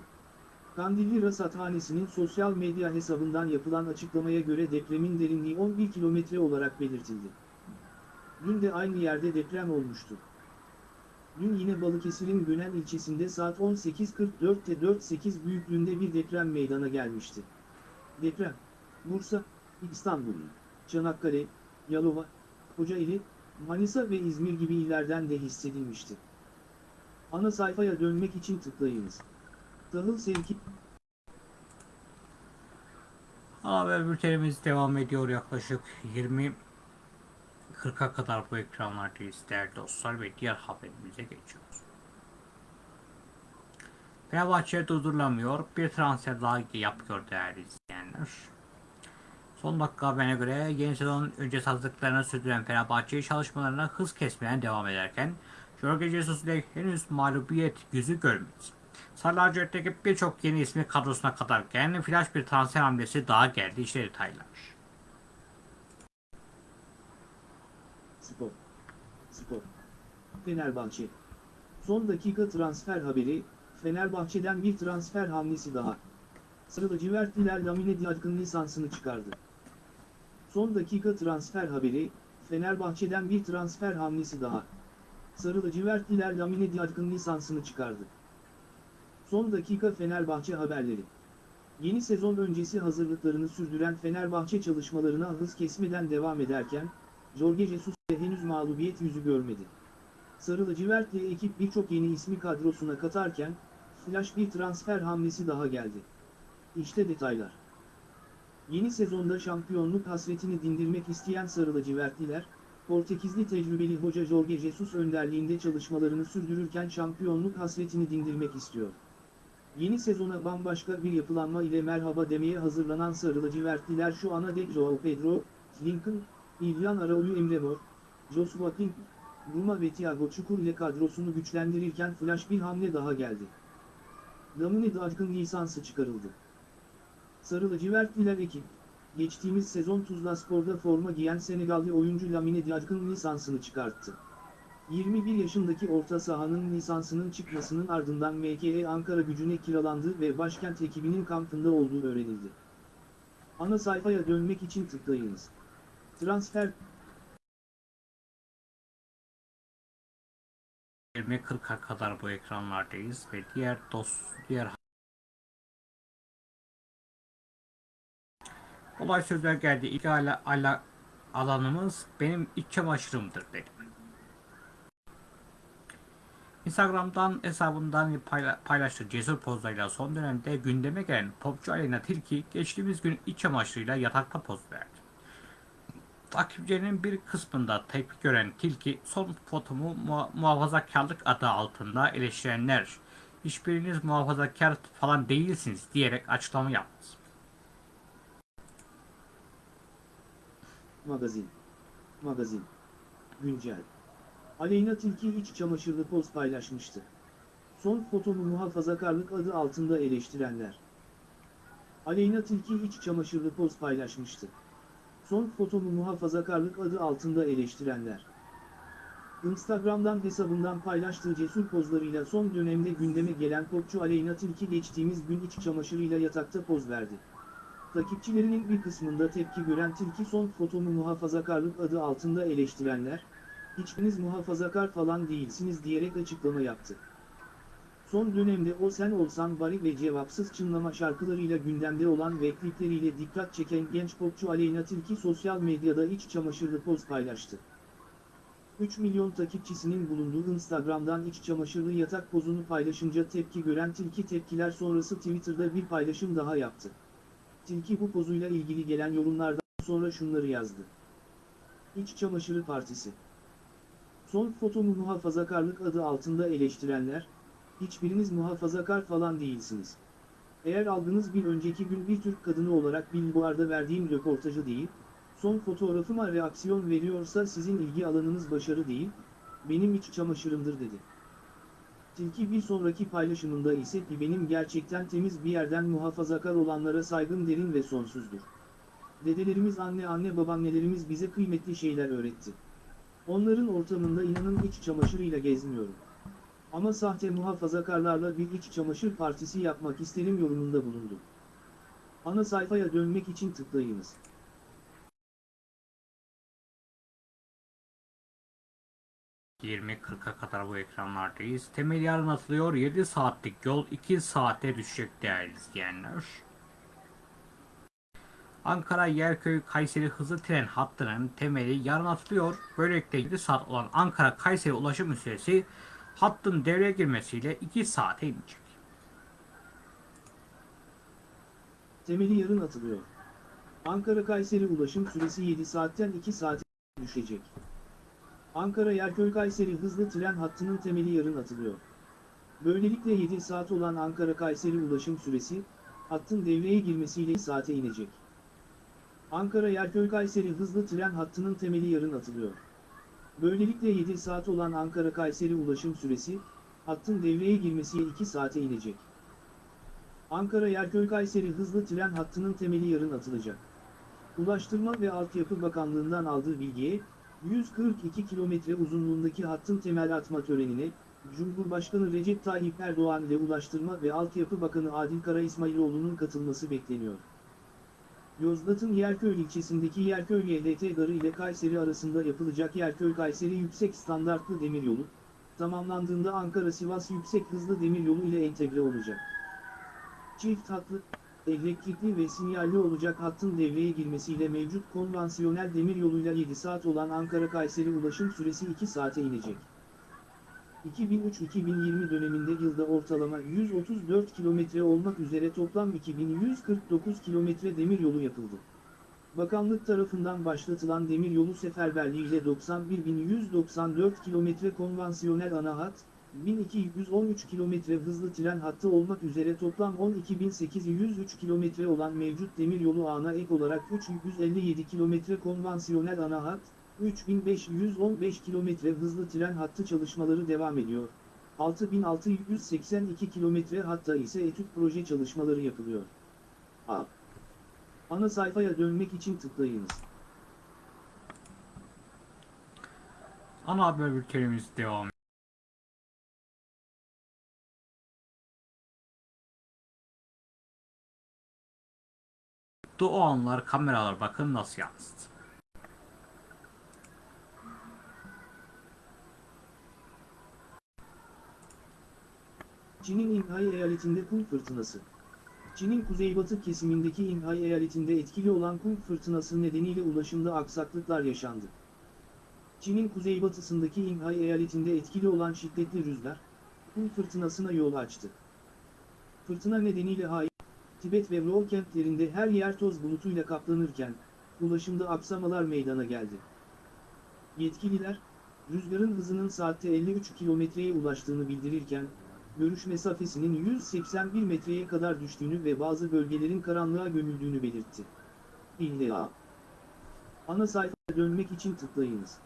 Kandilli Rasathanesi'nin sosyal medya hesabından yapılan açıklamaya göre depremin derinliği 11 kilometre olarak belirtildi. Dün de aynı yerde deprem olmuştu. Dün yine Balıkesir'in Gönen ilçesinde saat 18.44'te 4.8 büyüklüğünde bir deprem meydana gelmişti. Deprem, Bursa, İstanbul, Çanakkale, Yalova, Kocaeli, Manisa ve İzmir gibi illerden de hissedilmişti. Ana sayfaya dönmek için tıklayınız. Tahıl sevki Haber bültenimiz devam ediyor yaklaşık 20 40'a kadar bu ekranlardayız değerli dostlar ve diğer haberimize geçiyoruz. Fenerbahçe durdurulamıyor. Bir transfer daha yapıyor değerli izleyenler. Son dakika haberine göre yeni sezon öncesi hazırlıklarını sürdüren Fenerbahçe çalışmalarına hız kesmeye devam ederken Jorge Jesus ile henüz mağlubiyet yüzü görmedi. Sarı lacivertteki birçok yeni ismi kadrosuna katarken flash bir transfer hamlesi daha geldi. İşte detaylar. Spor. Spor. Fenerbahçe. Son dakika transfer haberi, Fenerbahçe'den bir transfer hamlesi daha. Sarı lacivertliler Lamine Diak'ın lisansını çıkardı. Son dakika transfer haberi, Fenerbahçe'den bir transfer hamlesi daha. Sarı lacivertliler Lamine Diak'ın lisansını çıkardı. Son dakika Fenerbahçe haberleri. Yeni sezon öncesi hazırlıklarını sürdüren Fenerbahçe çalışmalarına hız kesmeden devam ederken, Jorge Jesus de henüz mağlubiyet yüzü görmedi. Sarı lacivertli ekip birçok yeni ismi kadrosuna katarken, flash bir transfer hamlesi daha geldi. İşte detaylar. Yeni sezonda şampiyonluk hasretini dindirmek isteyen Sarı lacivertliler, Portekizli tecrübeli hoca Jorge Jesus önderliğinde çalışmalarını sürdürürken şampiyonluk hasretini dindirmek istiyor. Yeni sezona bambaşka bir yapılanma ile merhaba demeye hazırlanan Sarı lacivertliler şu ana dek Joao Pedro, Lincoln, İlyan Araoyu Emre Mor, Joshua King, Ruma ve Thiago Çukur ile kadrosunu güçlendirirken flash bir hamle daha geldi. Lamine Dajk'ın lisansı çıkarıldı. Sarı lacivertliler ekip, geçtiğimiz sezon Tuzla Spor'da forma giyen Senegalli oyuncu Lamine Dajk'ın lisansını çıkarttı. 21 yaşındaki orta sahanın lisansının çıkmasının ardından MKE Ankara gücüne kiralandı ve başkent ekibinin kampında olduğu öğrenildi. Ana sayfaya dönmek için tıklayınız. Transfer 20.40'a kadar bu ekranlardayız ve diğer dost diğer Olay sözler geldi. İlk ala, ala, alanımız benim iç çamaşırımdır dedi. Instagram'dan hesabından payla, paylaştığı cesur pozlarıyla son dönemde gündeme gelen popçu Aleyna Tilki geçtiğimiz gün iç çamaşırıyla yatakta poz verdi. Takipçilerinin bir kısmında tepki gören Tilki son fotomu muha- muhafazakarlık adı altında eleştirenler hiçbiriniz muhafazakar falan değilsiniz diyerek açıklama yaptı. Magazin. Magazin. Güncel. Aleyna Tilki iç çamaşırlı poz paylaşmıştı. Son fotomu muhafazakarlık adı altında eleştirenler. Aleyna Tilki iç çamaşırlı poz paylaşmıştı. Son fotomu muhafazakarlık adı altında eleştirenler. Instagram'dan hesabından paylaştığı cesur pozlarıyla son dönemde gündeme gelen popçu Aleyna Tilki geçtiğimiz gün iç çamaşırıyla yatakta poz verdi. Takipçilerinin bir kısmında tepki gören Tilki son fotomu muhafazakarlık adı altında eleştirenler, hiçbiriniz muhafazakar falan değilsiniz diyerek açıklama yaptı. Son dönemde O Sen Olsan Bari ve cevapsız çınlama şarkılarıyla gündemde olan ve klipleriyle dikkat çeken genç popçu Aleyna Tilki sosyal medyada iç çamaşırlı poz paylaştı. 3 milyon takipçisinin bulunduğu Instagram'dan iç çamaşırlı yatak pozunu paylaşınca tepki gören Tilki tepkiler sonrası Twitter'da bir paylaşım daha yaptı. Tilki bu pozuyla ilgili gelen yorumlardan sonra şunları yazdı. İç Çamaşırı Partisi Son fotomu muhafazakarlık adı altında eleştirenler, hiçbiriniz muhafazakar falan değilsiniz. Eğer algınız bir önceki gün bir Türk kadını olarak Billboard'a verdiğim röportajı değil, son fotoğrafıma reaksiyon veriyorsa sizin ilgi alanınız başarı değil, benim iç çamaşırımdır dedi. Tilki bir sonraki paylaşımında ise benim gerçekten temiz bir yerden muhafazakar olanlara saygım derin ve sonsuzdur. Dedelerimiz anne anne babaannelerimiz bize kıymetli şeyler öğretti. Onların ortamında inanın iç çamaşırıyla gezmiyorum. Ama sahte muhafazakarlarla bir iç çamaşır partisi yapmak isterim yorumunda bulundu. Ana sayfaya dönmek için tıklayınız. ...20.40'a kadar bu ekranlardayız. Temel yarın atılıyor. 7 saatlik yol 2 saate düşecek değerli izleyenler. Ankara Yerköy Kayseri hızlı tren hattının temeli yarın atılıyor. Böylelikle 7 saat olan Ankara Kayseri ulaşım süresi hattın devreye girmesiyle 2 saate inecek. Temeli yarın atılıyor. Ankara-Kayseri ulaşım süresi 7 saatten 2 saate düşecek. Ankara Yerköy-Kayseri hızlı tren hattının temeli yarın atılıyor. Böylelikle 7 saat olan Ankara-Kayseri ulaşım süresi, hattın devreye girmesiyle 2 saate inecek. Ankara Yerköy-Kayseri hızlı tren hattının temeli yarın atılıyor. Böylelikle 7 saat olan Ankara-Kayseri ulaşım süresi, hattın devreye girmesiyle 2 saate inecek. Ankara Yerköy-Kayseri hızlı tren hattının temeli yarın atılacak. Ulaştırma ve Altyapı Bakanlığı'ndan aldığı bilgiye, 142 kilometre uzunluğundaki hattın temel atma törenine, Cumhurbaşkanı Recep Tayyip Erdoğan ile Ulaştırma ve Altyapı Bakanı Adil Kara İsmailoğlu'nun katılması bekleniyor. Yozgat'ın Yerköy ilçesindeki Yerköy YLT Garı ile Kayseri arasında yapılacak Yerköy-Kayseri Yüksek Standartlı Demiryolu, tamamlandığında Ankara-Sivas Yüksek Hızlı Demiryolu ile entegre olacak. Çift hatlı, elektrikli ve sinyalli olacak hattın devreye girmesiyle mevcut konvansiyonel demiryoluyla 7 saat olan Ankara-Kayseri ulaşım süresi 2 saate inecek. 2003-2020 döneminde yılda ortalama 134 kilometre olmak üzere toplam 2149 kilometre demiryolu yapıldı. Bakanlık tarafından başlatılan demiryolu seferberliğiyle 91.194 kilometre konvansiyonel ana hat, 1213 kilometre hızlı tren hattı olmak üzere toplam 12.803 kilometre olan mevcut demiryolu ağına ek olarak 357 kilometre konvansiyonel ana hat, 3515 kilometre hızlı tren hattı çalışmaları devam ediyor. 6682 kilometre hatta ise etüt proje çalışmaları yapılıyor. A. Ana sayfaya dönmek için tıklayınız. Ana haber bültenimiz devam. O anlar kameralar bakın nasıl yansıdı. Çin'in İnhai eyaletinde kum fırtınası. Çin'in kuzeybatı kesimindeki İnhai eyaletinde etkili olan kum fırtınası nedeniyle ulaşımda aksaklıklar yaşandı. Çin'in kuzeybatısındaki İnhai eyaletinde etkili olan şiddetli rüzgar, kum fırtınasına yol açtı. Fırtına nedeniyle Hai, Tibet ve Ro kentlerinde her yer toz bulutuyla kaplanırken, ulaşımda aksamalar meydana geldi. Yetkililer, rüzgarın hızının saatte 53 kilometreye ulaştığını bildirirken, görüş mesafesinin 181 metreye kadar düştüğünü ve bazı bölgelerin karanlığa gömüldüğünü belirtti. İlla. Ana sayfaya dönmek için tıklayınız.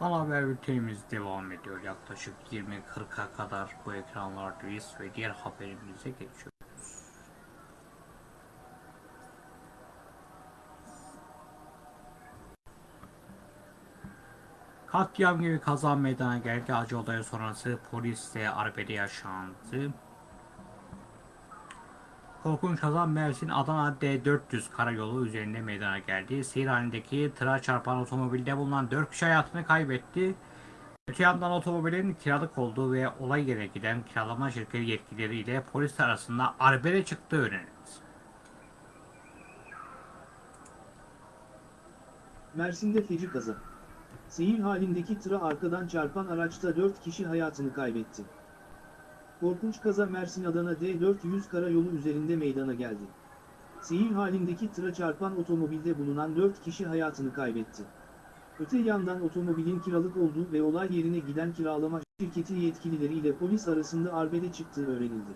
Ana haber bültenimiz devam ediyor. Yaklaşık 20.40'a kadar bu ekranlardayız ve diğer haberimize geçiyoruz. Katliam gibi kaza meydana geldi. Acı olay sonrası polisle arbede yaşandı. Korkunç kaza Mersin Adana D400 karayolu üzerinde meydana geldi. Seyir halindeki tıra çarpan otomobilde bulunan 4 kişi hayatını kaybetti. Öte yandan otomobilin kiralık olduğu ve olay yerine giden kiralama şirketi yetkilileriyle polis arasında arbede çıktığı öğrenildi. Mersin'de feci kaza. Seyir halindeki tıra arkadan çarpan araçta 4 kişi hayatını kaybetti. Korkunç kaza Mersin-Adana D400 karayolu üzerinde meydana geldi. Seyir halindeki tıra çarpan otomobilde bulunan 4 kişi hayatını kaybetti. Öte yandan otomobilin kiralık olduğu ve olay yerine giden kiralama şirketi yetkilileriyle polis arasında arbede çıktığı öğrenildi.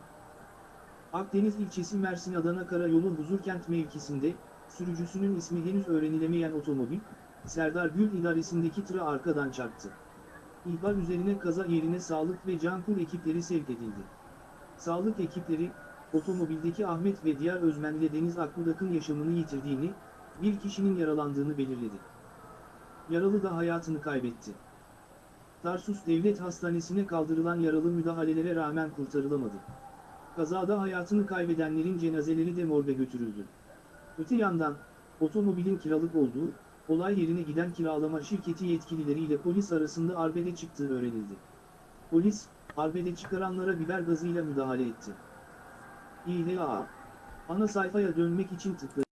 Akdeniz ilçesi Mersin-Adana karayolu Huzurkent mevkisinde, sürücüsünün ismi henüz öğrenilemeyen otomobil, Serdar Gül idaresindeki tıra arkadan çarptı. İhbar üzerine kaza yerine sağlık ve cankur ekipleri sevk edildi. Sağlık ekipleri, otomobildeki Ahmet ve diğer özmenle Deniz Akbudak'ın yaşamını yitirdiğini, bir kişinin yaralandığını belirledi. Yaralı da hayatını kaybetti. Tarsus Devlet Hastanesi'ne kaldırılan yaralı müdahalelere rağmen kurtarılamadı. Kazada hayatını kaybedenlerin cenazeleri de morga götürüldü. Öte yandan, otomobilin kiralık olduğu, olay yerine giden kiralama şirketi yetkilileriyle polis arasında arbede çıktığı öğrenildi. Polis, arbede çıkaranlara biber gazıyla müdahale etti. İHA Ana sayfaya dönmek için tıklayın.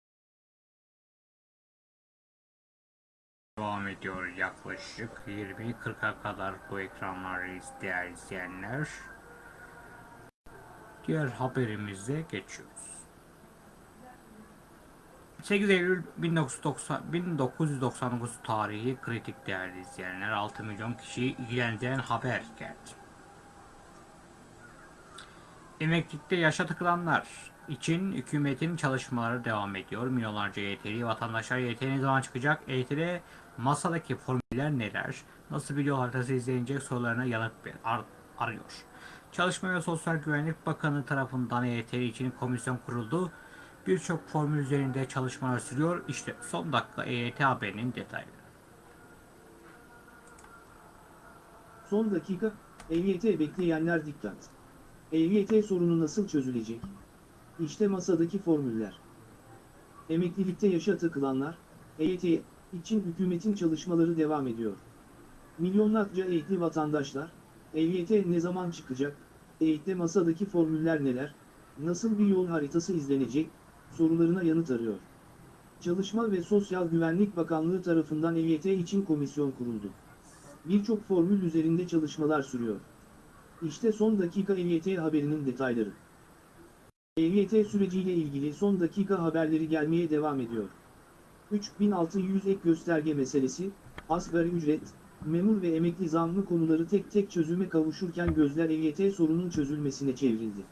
Devam ediyor yaklaşık 20-40'a kadar bu ekranları değerli izleyenler. Diğer haberimize geçiyoruz. 8 Eylül 1990, 1999 tarihi kritik değerli izleyenler 6 milyon kişiyi ilgilendiren haber geldi. Emeklilikte yaşa tıkılanlar için hükümetin çalışmaları devam ediyor. Milyonlarca EYT'li vatandaşlar EYT ne zaman çıkacak? EYT'de masadaki formüller neler? Nasıl yol haritası izlenecek sorularına yanıt ar- arıyor. Çalışma ve Sosyal Güvenlik Bakanı tarafından EYT için komisyon kuruldu. Birçok formül üzerinde çalışmalar sürüyor. İşte son dakika EYT haberinin detayları. Son dakika, EYT bekleyenler dikkat. EYT sorunu nasıl çözülecek? İşte masadaki formüller. Emeklilikte yaşa takılanlar, EYT için hükümetin çalışmaları devam ediyor. Milyonlarca eğitimli vatandaşlar, EYT ne zaman çıkacak, EYT'de masadaki formüller neler, nasıl bir yol haritası izlenecek, sorularına yanıt arıyor. Çalışma ve Sosyal Güvenlik Bakanlığı tarafından EYT için komisyon kuruldu. Birçok formül üzerinde çalışmalar sürüyor. İşte son dakika EYT haberinin detayları. EYT süreciyle ilgili son dakika haberleri gelmeye devam ediyor. 3600 ek gösterge meselesi, asgari ücret, memur ve emekli zammı konuları tek tek çözüme kavuşurken gözler EYT sorunun çözülmesine çevrildi.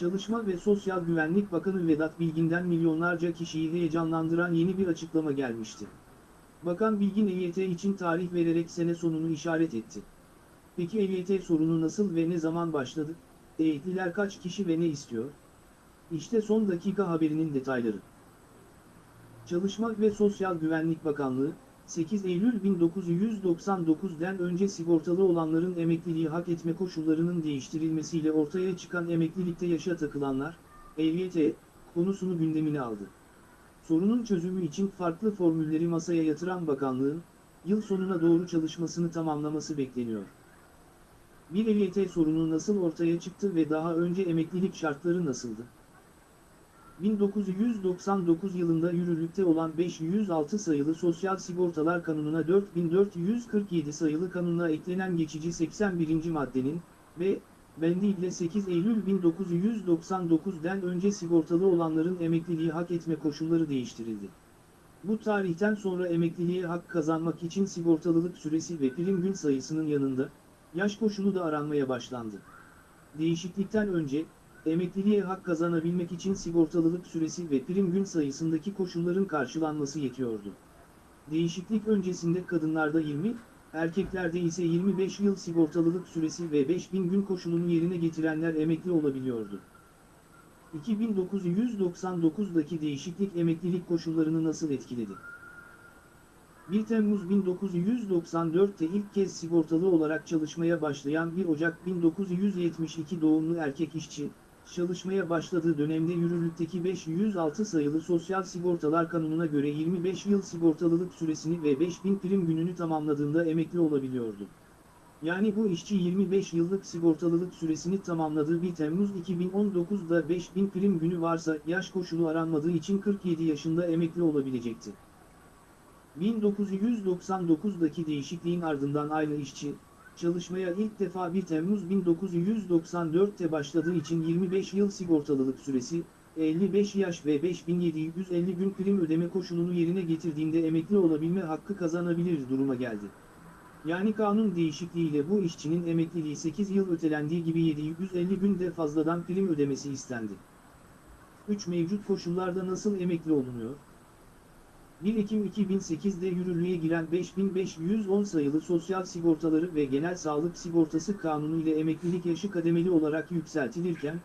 Çalışma ve Sosyal Güvenlik Bakanı Vedat Bilgin'den milyonlarca kişiyi heyecanlandıran yeni bir açıklama gelmişti. Bakan Bilgin EYT için tarih vererek sene sonunu işaret etti. Peki EYT sorunu nasıl ve ne zaman başladı? EYT'liler kaç kişi ve ne istiyor? İşte son dakika haberinin detayları. Çalışma ve Sosyal Güvenlik Bakanlığı, 8 Eylül 1999'den önce sigortalı olanların emekliliği hak etme koşullarının değiştirilmesiyle ortaya çıkan emeklilikte yaşa takılanlar, EYT, konusunu gündemine aldı. Sorunun çözümü için farklı formülleri masaya yatıran bakanlığın, yıl sonuna doğru çalışmasını tamamlaması bekleniyor. Bir EYT sorunu nasıl ortaya çıktı ve daha önce emeklilik şartları nasıldı? 1999 yılında yürürlükte olan 506 sayılı Sosyal Sigortalar Kanunu'na 4447 sayılı kanuna eklenen geçici 81. maddenin ve bendi ile 8 Eylül 1999'den önce sigortalı olanların emekliliği hak etme koşulları değiştirildi. Bu tarihten sonra emekliliğe hak kazanmak için sigortalılık süresi ve prim gün sayısının yanında, yaş koşulu da aranmaya başlandı. Değişiklikten önce, emekliliğe hak kazanabilmek için sigortalılık süresi ve prim gün sayısındaki koşulların karşılanması yetiyordu. Değişiklik öncesinde kadınlarda 20, erkeklerde ise 25 yıl sigortalılık süresi ve 5000 gün koşulunu yerine getirenler emekli olabiliyordu. 2999'daki değişiklik emeklilik koşullarını nasıl etkiledi? 1 Temmuz 1994'te ilk kez sigortalı olarak çalışmaya başlayan 1 Ocak 1972 doğumlu erkek işçi, çalışmaya başladığı dönemde yürürlükteki 506 sayılı Sosyal Sigortalar Kanunu'na göre 25 yıl sigortalılık süresini ve 5000 prim gününü tamamladığında emekli olabiliyordu. Yani bu işçi 25 yıllık sigortalılık süresini tamamladığı 1 Temmuz 2019'da 5000 prim günü varsa yaş koşulu aranmadığı için 47 yaşında emekli olabilecekti. 1999'daki değişikliğin ardından aynı işçi, çalışmaya ilk defa 1 Temmuz 1994'te başladığı için 25 yıl sigortalılık süresi, 55 yaş ve 5750 gün prim ödeme koşulunu yerine getirdiğinde emekli olabilme hakkı kazanabilir duruma geldi. Yani kanun değişikliğiyle bu işçinin emekliliği 8 yıl ötelendiği gibi 750 günde fazladan prim ödemesi istendi. 3 mevcut koşullarda nasıl emekli olunuyor? 1 Ekim 2008'de yürürlüğe giren 5510 sayılı Sosyal Sigortaları ve Genel Sağlık Sigortası Kanunu ile emeklilik yaşı kademeli olarak yükseltilirken,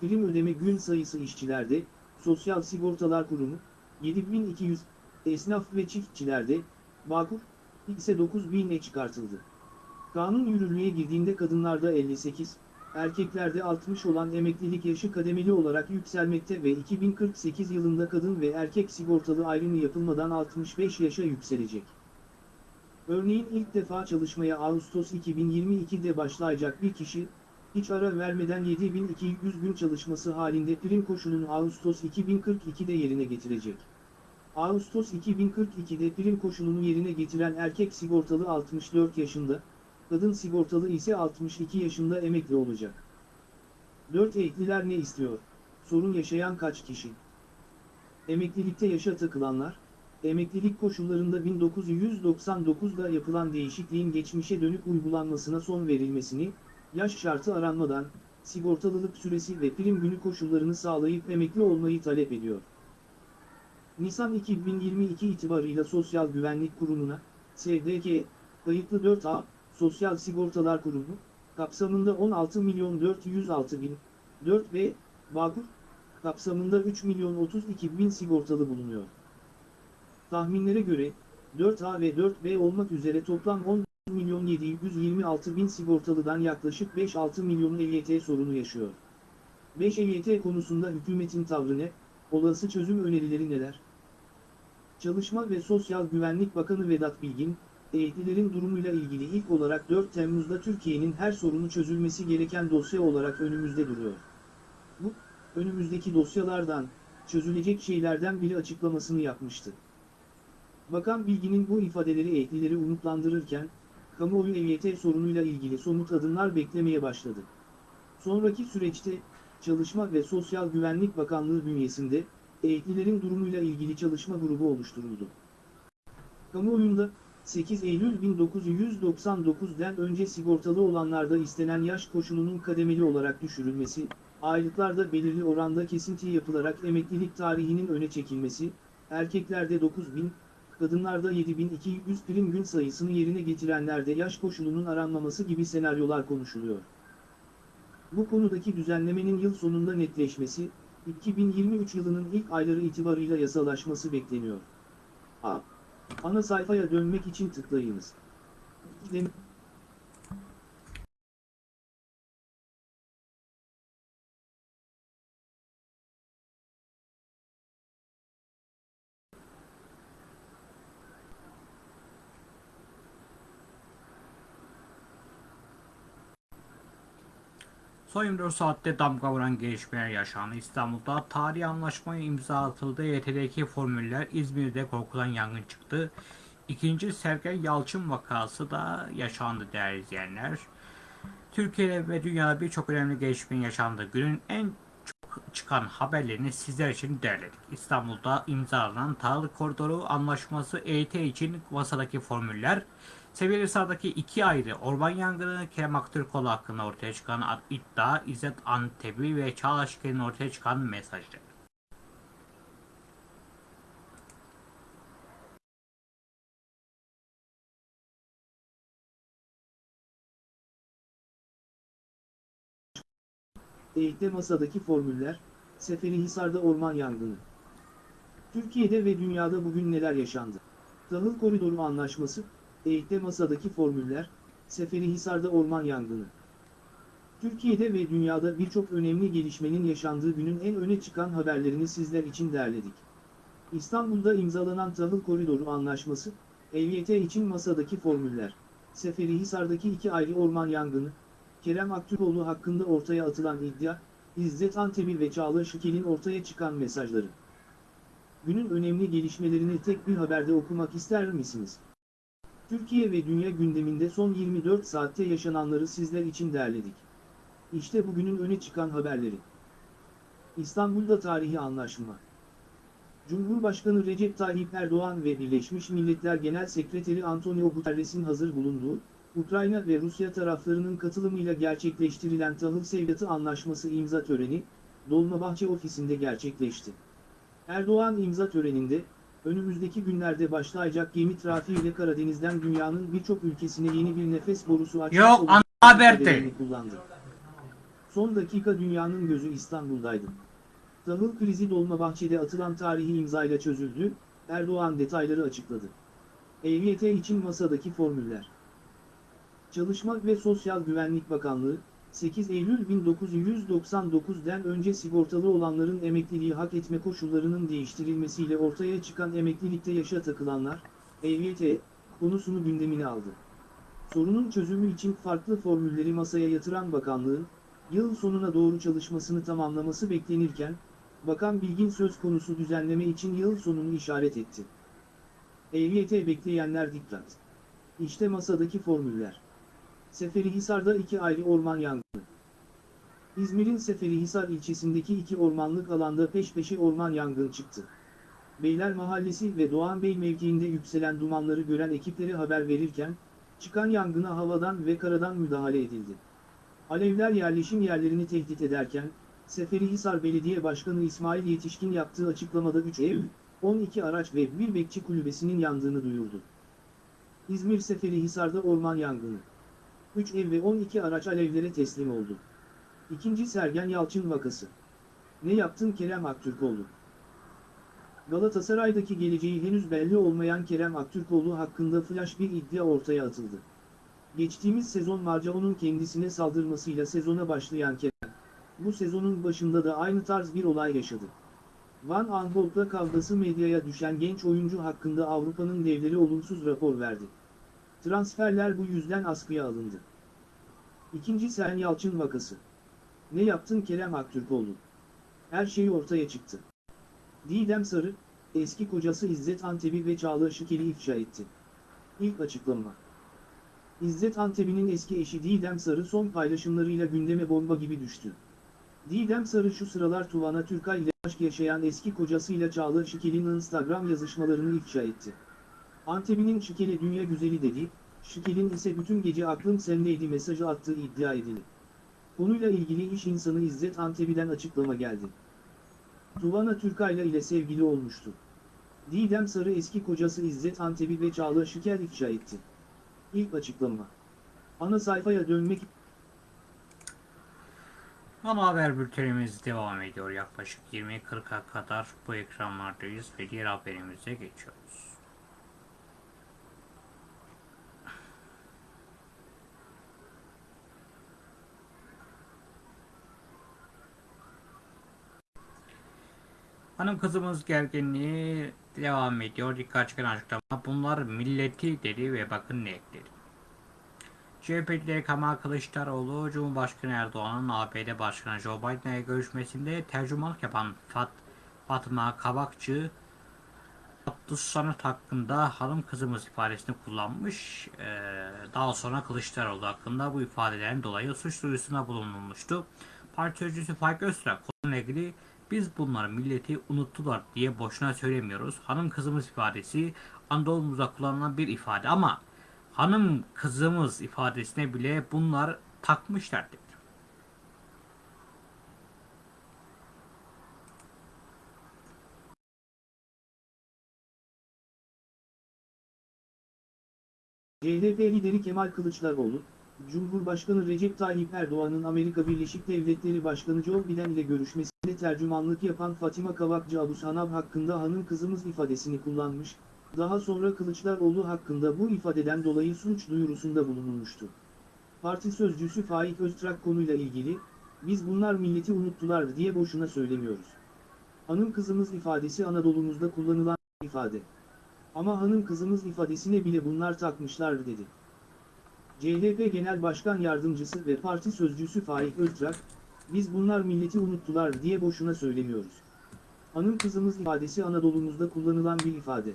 prim ödeme gün sayısı işçilerde, Sosyal Sigortalar Kurumu, 7200, esnaf ve çiftçilerde, Bağkur, ise 9000'e çıkartıldı. Kanun yürürlüğe girdiğinde kadınlarda 58, erkeklerde 60 olan emeklilik yaşı kademeli olarak yükselmekte ve 2048 yılında kadın ve erkek sigortalı ayrımı yapılmadan 65 yaşa yükselecek. Örneğin ilk defa çalışmaya Ağustos 2022'de başlayacak bir kişi, hiç ara vermeden 7200 gün çalışması halinde prim koşulunu Ağustos 2042'de yerine getirecek. Ağustos 2042'de prim koşulunu yerine getiren erkek sigortalı 64 yaşında, kadın sigortalı ise 62 yaşında emekli olacak. 4 Ekliler ne istiyor? Sorun yaşayan kaç kişi? Emeklilikte yaşa takılanlar, emeklilik koşullarında 1999'da yapılan değişikliğin geçmişe dönük uygulanmasına son verilmesini, yaş şartı aranmadan, sigortalılık süresi ve prim günü koşullarını sağlayıp emekli olmayı talep ediyor. Nisan 2022 itibarıyla Sosyal Güvenlik Kurumu'na, SGK, kayıtlı 4A, Sosyal Sigortalar Kurumu, kapsamında 16 milyon 406 bin, 4B, Bağkur, kapsamında 3 milyon 32 bin sigortalı bulunuyor. Tahminlere göre, 4A ve 4B olmak üzere toplam 10 milyon 726 bin sigortalıdan yaklaşık 5-6 milyon EYT sorunu yaşıyor. 5 EYT konusunda hükümetin tavrı ne, olası çözüm önerileri neler? Çalışma ve Sosyal Güvenlik Bakanı Vedat Bilgin, EYT'lilerin durumuyla ilgili ilk olarak 4 Temmuz'da Türkiye'nin her sorunu çözülmesi gereken dosya olarak önümüzde duruyor. Bu, önümüzdeki dosyalardan, çözülecek şeylerden biri açıklamasını yapmıştı. Bakan Bilgin'in bu ifadeleri EYT'lileri umutlandırırken, kamuoyu EYT sorunuyla ilgili somut adımlar beklemeye başladı. Sonraki süreçte, Çalışma ve Sosyal Güvenlik Bakanlığı bünyesinde, EYT'lilerin durumuyla ilgili çalışma grubu oluşturuldu. Kamuoyunda, 8 Eylül 1999'den önce sigortalı olanlarda istenen yaş koşulunun kademeli olarak düşürülmesi, aylıklarda belirli oranda kesinti yapılarak emeklilik tarihinin öne çekilmesi, erkeklerde 9000, kadınlarda 7200 prim gün sayısını yerine getirenlerde yaş koşulunun aranmaması gibi senaryolar konuşuluyor. Bu konudaki düzenlemenin yıl sonunda netleşmesi, 2023 yılının ilk ayları itibarıyla yasalaşması bekleniyor. A. Ana sayfaya dönmek için tıklayınız. 24 saatte damga vuran gelişmeler yaşandı. İstanbul'da tarihi anlaşmaya imza atıldı. YT'deki formüller İzmir'de korkulan yangın çıktı. İkinci Sergen Yalçın vakası da yaşandı değerli izleyenler. Türkiye'de ve dünyada birçok önemli gelişmenin yaşandığı günün en çok çıkan haberlerini sizler için derledik. İstanbul'da imzalanan Tarık Koridoru Anlaşması EYT için masadaki formüller, Seviyeli sahadaki iki ayrı orman yangını, Kerem Aktürkoğlu hakkında ortaya çıkan iddia, İzzet Antebi ve Çağla ortaya çıkan mesajı. Eğitte masadaki formüller, Seferihisar'da orman yangını. Türkiye'de ve dünyada bugün neler yaşandı? Tahıl Koridoru Anlaşması, EYT'de masadaki formüller, Seferihisar'da orman yangını. Türkiye'de ve dünyada birçok önemli gelişmenin yaşandığı günün en öne çıkan haberlerini sizler için derledik. İstanbul'da imzalanan Tahıl Koridoru Anlaşması, EYT için masadaki formüller, Seferihisar'daki iki ayrı orman yangını, Kerem Aktürkoğlu hakkında ortaya atılan iddia, İzzet Antepil ve Çağla Şıkel'in ortaya çıkan mesajları. Günün önemli gelişmelerini tek bir haberde okumak ister misiniz? Türkiye ve dünya gündeminde son 24 saatte yaşananları sizler için derledik. İşte bugünün öne çıkan haberleri. İstanbul'da tarihi anlaşma. Cumhurbaşkanı Recep Tayyip Erdoğan ve Birleşmiş Milletler Genel Sekreteri Antonio Guterres'in hazır bulunduğu, Ukrayna ve Rusya taraflarının katılımıyla gerçekleştirilen tahıl sevkiyatı anlaşması imza töreni, Dolmabahçe ofisinde gerçekleşti. Erdoğan imza töreninde, önümüzdeki günlerde başlayacak gemi trafiğiyle Karadeniz'den dünyanın birçok ülkesine yeni bir nefes borusu açmak Yok, olacak ana haberde. ifadelerini kullandı. Son dakika dünyanın gözü İstanbul'daydı. Tahıl krizi Dolmabahçe'de atılan tarihi imzayla çözüldü, Erdoğan detayları açıkladı. EYT için masadaki formüller. Çalışma ve Sosyal Güvenlik Bakanlığı, 8 Eylül 1999'den önce sigortalı olanların emekliliği hak etme koşullarının değiştirilmesiyle ortaya çıkan emeklilikte yaşa takılanlar, EYT, konusunu gündemine aldı. Sorunun çözümü için farklı formülleri masaya yatıran bakanlığın, yıl sonuna doğru çalışmasını tamamlaması beklenirken, Bakan Bilgin söz konusu düzenleme için yıl sonunu işaret etti. EYT bekleyenler dikkat. İşte masadaki formüller. Seferihisar'da iki ayrı orman yangını. İzmir'in Seferihisar ilçesindeki iki ormanlık alanda peş peşe orman yangını çıktı. Beyler Mahallesi ve Doğan Bey mevkiinde yükselen dumanları gören ekiplere haber verirken, çıkan yangına havadan ve karadan müdahale edildi. Alevler yerleşim yerlerini tehdit ederken, Seferihisar Belediye Başkanı İsmail Yetişkin yaptığı açıklamada 3 ev, 12 araç ve bir bekçi kulübesinin yandığını duyurdu. İzmir Seferihisar'da orman yangını. 3 ev ve 12 araç alevlere teslim oldu. İkinci Sergen Yalçın vakası. Ne yaptın Kerem Aktürkoğlu? Galatasaray'daki geleceği henüz belli olmayan Kerem Aktürkoğlu hakkında flash bir iddia ortaya atıldı. Geçtiğimiz sezon Marcao'nun kendisine saldırmasıyla sezona başlayan Kerem, bu sezonun başında da aynı tarz bir olay yaşadı. Van Aanholt'la kavgası medyaya düşen genç oyuncu hakkında Avrupa'nın devleri olumsuz rapor verdi. Transferler bu yüzden askıya alındı. İkinci Sen Yalçın vakası. Ne yaptın Kerem Aktürkoğlu? Her şey ortaya çıktı. Didem Sarı, eski kocası İzzet Antebi ve Çağla Şıkel'i ifşa etti. İlk açıklama. İzzet Antebi'nin eski eşi Didem Sarı son paylaşımlarıyla gündeme bomba gibi düştü. Didem Sarı şu sıralar Tuvana Türkay ile aşk yaşayan eski kocasıyla Çağla Şıkel'in Instagram yazışmalarını ifşa etti. Antebi'nin Şıkel'e dünya güzeli dedi, Şıkel'in ise bütün gece aklım sendeydi mesajı attığı iddia edildi. Konuyla ilgili iş insanı İzzet Antebi'den açıklama geldi. Tuvana Türkayla ile sevgili olmuştu. Didem Sarı eski kocası İzzet Antebi ve Çağla Şıkel ifşa etti. İlk açıklama. Ana sayfaya dönmek Ana haber bültenimiz devam ediyor. Yaklaşık 20.40'a kadar bu ekranlardayız ve diğer haberimize geçiyoruz. Hanım kızımız gerginliği devam ediyor. Dikkat çeken açıklama. Bunlar milleti dedi ve bakın ne ekledi. CHP lideri Kemal Kılıçdaroğlu, Cumhurbaşkanı Erdoğan'ın ABD Başkanı Joe Biden'le görüşmesinde tercümanlık yapan Fat Fatma Kabakçı, Abdus Sanat hakkında hanım kızımız ifadesini kullanmış. Ee, daha sonra Kılıçdaroğlu hakkında bu ifadelerin dolayı suç duyurusunda bulunulmuştu. Parti sözcüsü Faik Öztürk konuyla ilgili biz bunları milleti unuttular diye boşuna söylemiyoruz. Hanım kızımız ifadesi Anadolu'muzda kullanılan bir ifade ama hanım kızımız ifadesine bile bunlar takmışlar dedi. CHP lideri Kemal Kılıçdaroğlu, Cumhurbaşkanı Recep Tayyip Erdoğan'ın Amerika Birleşik Devletleri Başkanı Joe Biden ile görüşmesinde tercümanlık yapan Fatima Kavakcı Abu hakkında hanım kızımız ifadesini kullanmış, Daha sonra Kılıçdaroğlu hakkında bu ifadeden dolayı suç duyurusunda bulunulmuştu. Parti sözcüsü Faik Öztrak konuyla ilgili, biz bunlar milleti unuttular diye boşuna söylemiyoruz. Hanım kızımız ifadesi Anadolu'muzda kullanılan ifade. Ama hanım kızımız ifadesine bile bunlar takmışlar dedi. CHP Genel Başkan Yardımcısı ve parti sözcüsü Faik Öztrak, biz bunlar milleti unuttular diye boşuna söylemiyoruz. Hanım kızımız ifadesi Anadolu'muzda kullanılan bir ifade.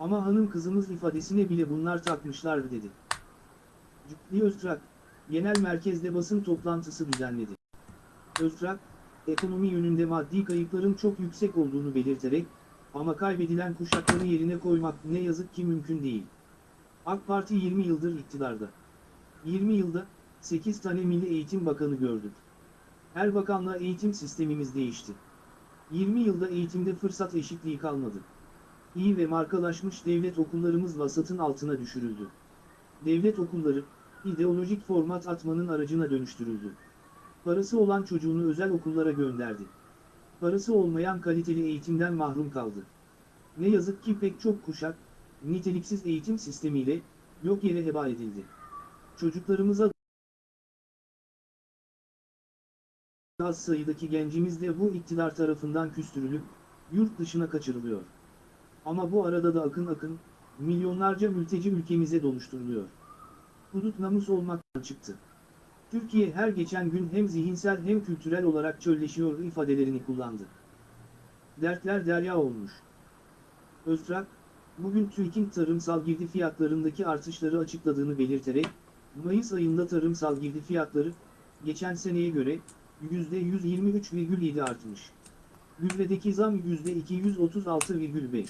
Ama hanım kızımız ifadesine bile bunlar takmışlar dedi. Cübbeli Öztrak, genel merkezde basın toplantısı düzenledi. Öztrak, ekonomi yönünde maddi kayıpların çok yüksek olduğunu belirterek, ama kaybedilen kuşakları yerine koymak ne yazık ki mümkün değil. AK Parti 20 yıldır iktidarda. 20 yılda 8 tane Milli Eğitim Bakanı gördük. Her bakanla eğitim sistemimiz değişti. 20 yılda eğitimde fırsat eşitliği kalmadı. İyi ve markalaşmış devlet okullarımız vasatın altına düşürüldü. Devlet okulları, ideolojik format atmanın aracına dönüştürüldü. Parası olan çocuğunu özel okullara gönderdi. Parası olmayan kaliteli eğitimden mahrum kaldı. Ne yazık ki pek çok kuşak, niteliksiz eğitim sistemiyle, yok yere heba edildi. Çocuklarımıza az sayıdaki gencimiz de bu iktidar tarafından küstürülüp, yurt dışına kaçırılıyor. Ama bu arada da akın akın, milyonlarca mülteci ülkemize doluşturuluyor. Hudut namus olmaktan çıktı. Türkiye her geçen gün hem zihinsel hem kültürel olarak çölleşiyor ifadelerini kullandı. Dertler derya olmuş. Öztrak, bugün TÜİK'in tarımsal girdi fiyatlarındaki artışları açıkladığını belirterek, Mayıs ayında tarımsal girdi fiyatları, geçen seneye göre, %123,7 artmış. Gübredeki zam %236,5.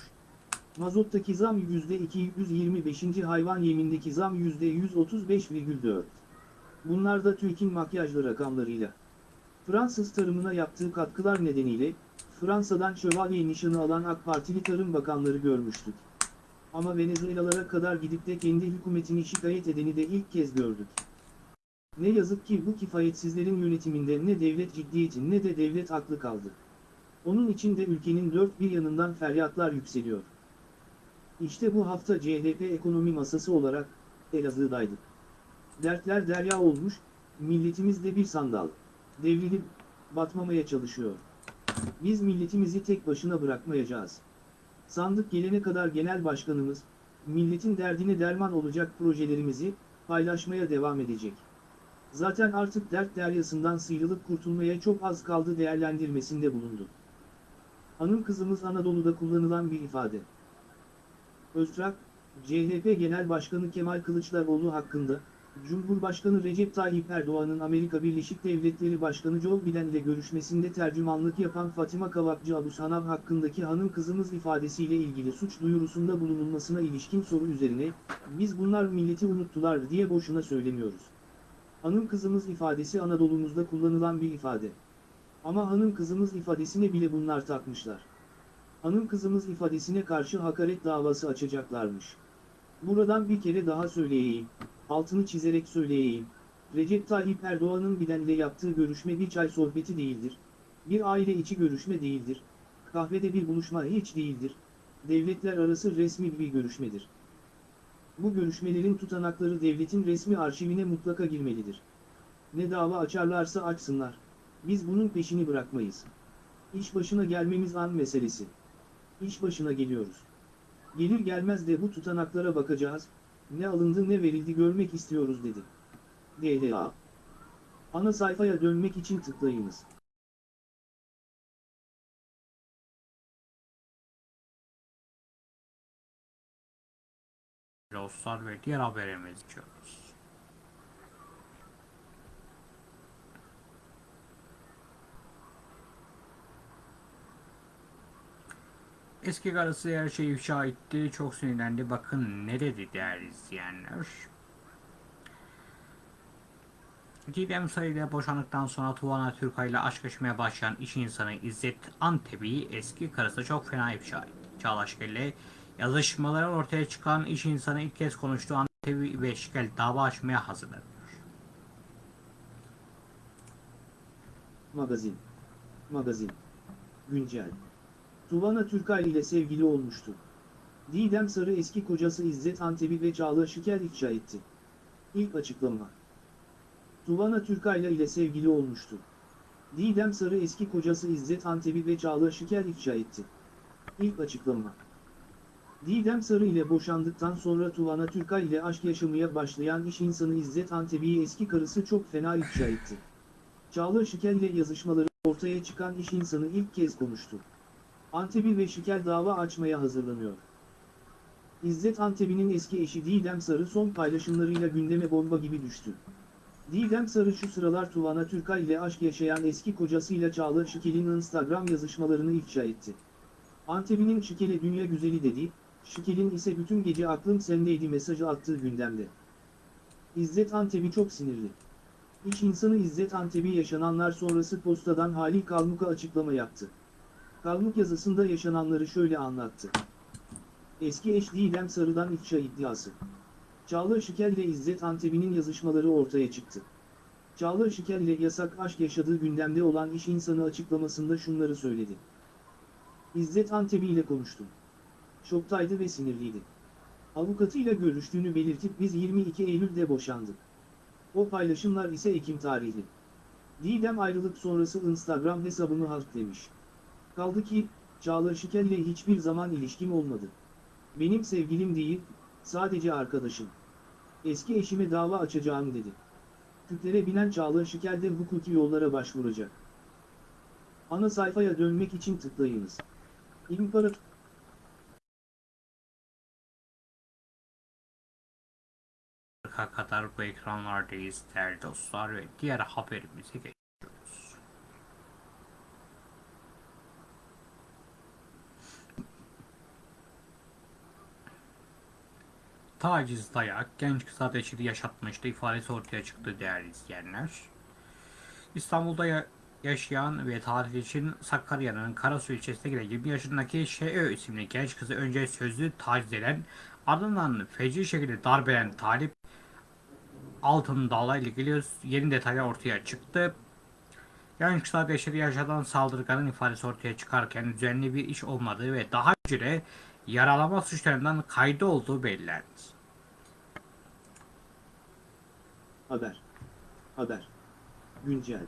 Mazottaki zam %225. hayvan yemindeki zam %135,4. Bunlar da TÜİK'in makyajlı rakamlarıyla. Fransız tarımına yaptığı katkılar nedeniyle, Fransa'dan şövalye nişanı alan AK Partili Tarım Bakanları görmüştük. Ama Venezuelalara kadar gidip de kendi hükümetini şikayet edeni de ilk kez gördük. Ne yazık ki bu kifayetsizlerin yönetiminde ne devlet ciddiyeti ne de devlet aklı kaldı. Onun için de ülkenin dört bir yanından feryatlar yükseliyor. İşte bu hafta CHP ekonomi masası olarak Elazığ'daydık. Dertler derya olmuş, milletimiz de bir sandal. Devrilip, batmamaya çalışıyor. Biz milletimizi tek başına bırakmayacağız. Sandık gelene kadar genel başkanımız, milletin derdine derman olacak projelerimizi, paylaşmaya devam edecek. Zaten artık dert deryasından sıyrılıp kurtulmaya çok az kaldı değerlendirmesinde bulundu. Hanım kızımız Anadolu'da kullanılan bir ifade. Öztrak, CHP Genel Başkanı Kemal Kılıçdaroğlu hakkında, Cumhurbaşkanı Recep Tayyip Erdoğan'ın Amerika Birleşik Devletleri Başkanı Joe Biden ile görüşmesinde tercümanlık yapan Fatima Kavakçı Abusanav hakkındaki hanım kızımız ifadesiyle ilgili suç duyurusunda bulunulmasına ilişkin soru üzerine, biz bunlar milleti unuttular diye boşuna söylemiyoruz. Hanım kızımız ifadesi Anadolu'muzda kullanılan bir ifade. Ama hanım kızımız ifadesine bile bunlar takmışlar. Hanım kızımız ifadesine karşı hakaret davası açacaklarmış. Buradan bir kere daha söyleyeyim, altını çizerek söyleyeyim. Recep Tayyip Erdoğan'ın Biden'le yaptığı görüşme bir çay sohbeti değildir. Bir aile içi görüşme değildir. Kahvede bir buluşma hiç değildir. Devletler arası resmi bir görüşmedir. Bu görüşmelerin tutanakları devletin resmi arşivine mutlaka girmelidir. Ne dava açarlarsa açsınlar. Biz bunun peşini bırakmayız. İş başına gelmemiz an meselesi. İş başına geliyoruz. Gelir gelmez de bu tutanaklara bakacağız, ne alındı ne verildi görmek istiyoruz dedi. DLA Ana sayfaya dönmek için tıklayınız. Dostlar ve diğer haberimiz geçiyoruz. Eski karısı her şeyi ifşa etti. Çok sinirlendi. Bakın ne dedi değerli izleyenler. Didem Sayı ile boşandıktan sonra Tuvana Türkay ile aşk yaşamaya başlayan iş insanı İzzet Antebi eski karısı çok fena ifşa etti. Çağlaş ile yazışmaları ortaya çıkan iş insanı ilk kez konuştuğu Antebi ve Şikel dava açmaya hazırlanıyor. Magazin. Magazin. Güncel. Tuvana Türkay ile sevgili olmuştu. Didem Sarı eski kocası İzzet Antebi ve Çağla Şikel ifşa etti. İlk açıklama. Tuvana Türkayla ile sevgili olmuştu. Didem Sarı eski kocası İzzet Antebi ve Çağla Şikel ifşa etti. İlk açıklama. Didem Sarı ile boşandıktan sonra Tuvana Türkay ile aşk yaşamaya başlayan iş insanı İzzet Antebi'yi eski karısı çok fena ifşa etti. Çağla Şikel ile yazışmaları ortaya çıkan iş insanı ilk kez konuştu. Antebi ve Şikel dava açmaya hazırlanıyor. İzzet Antebi'nin eski eşi Didem Sarı son paylaşımlarıyla gündeme bomba gibi düştü. Didem Sarı şu sıralar Tuvana Türkay ile aşk yaşayan eski kocasıyla Çağla Şikel'in Instagram yazışmalarını ifşa etti. Antebi'nin Şikel'e dünya güzeli dediği, Şikel'in ise bütün gece aklım sendeydi mesajı attığı gündemde. İzzet Antebi çok sinirli. İş insanı İzzet Antebi yaşananlar sonrası postadan Halil Kalmuk'a açıklama yaptı. Kalmuk yazısında yaşananları şöyle anlattı. Eski eş Didem Sarı'dan ifşa iddiası. Çağla Şikel ile İzzet Antebi'nin yazışmaları ortaya çıktı. Çağla Şikel ile yasak aşk yaşadığı gündemde olan iş insanı açıklamasında şunları söyledi. İzzet Antebi ile konuştum. Şoktaydı ve sinirliydi. Avukatıyla görüştüğünü belirtip biz 22 Eylül'de boşandık. O paylaşımlar ise Ekim tarihli. Didem ayrılık sonrası Instagram hesabımı halklemiş. Kaldı ki, Çağla Şikel ile hiçbir zaman ilişkim olmadı. Benim sevgilim değil, sadece arkadaşım. Eski eşime dava açacağım dedi. Küplere binen Çağla Şikel de hukuki yollara başvuracak. Ana sayfaya dönmek için tıklayınız. İmparator kadar bu ekranlardayız değerli dostlar ve diğer haberimize geçiyoruz. Taciz, dayak, genç kıza dehşeti yaşatmıştı ifadesi ortaya çıktı değerli izleyenler. İstanbul'da ya- yaşayan ve tatil için Sakarya'nın Karasu ilçesine giden 20 yaşındaki Şeö isimli genç kızı önce sözlü taciz eden ardından feci şekilde darp eden Talip Altın Dağ'la ilgili yeni detaylar ortaya çıktı. Genç kısa dehşeti yaşanan saldırganın ifadesi ortaya çıkarken düzenli bir iş olmadığı ve daha önce de yaralama suçlarından kaydı olduğu belirlendi. Haber. Haber. Güncel.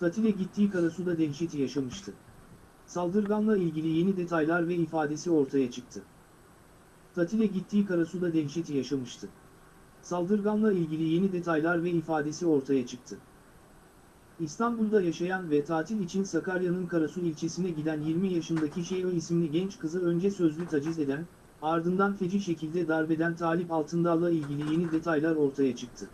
Tatile gittiği Karasu'da dehşeti yaşamıştı. Saldırganla ilgili yeni detaylar ve ifadesi ortaya çıktı. Tatile gittiği Karasu'da dehşeti yaşamıştı. Saldırganla ilgili yeni detaylar ve ifadesi ortaya çıktı. İstanbul'da yaşayan ve tatil için Sakarya'nın Karasu ilçesine giden 20 yaşındaki Şeyo isimli genç kızı önce sözlü taciz eden, ardından feci şekilde darbeden Talip Altındağ'la ilgili yeni detaylar ortaya çıktı.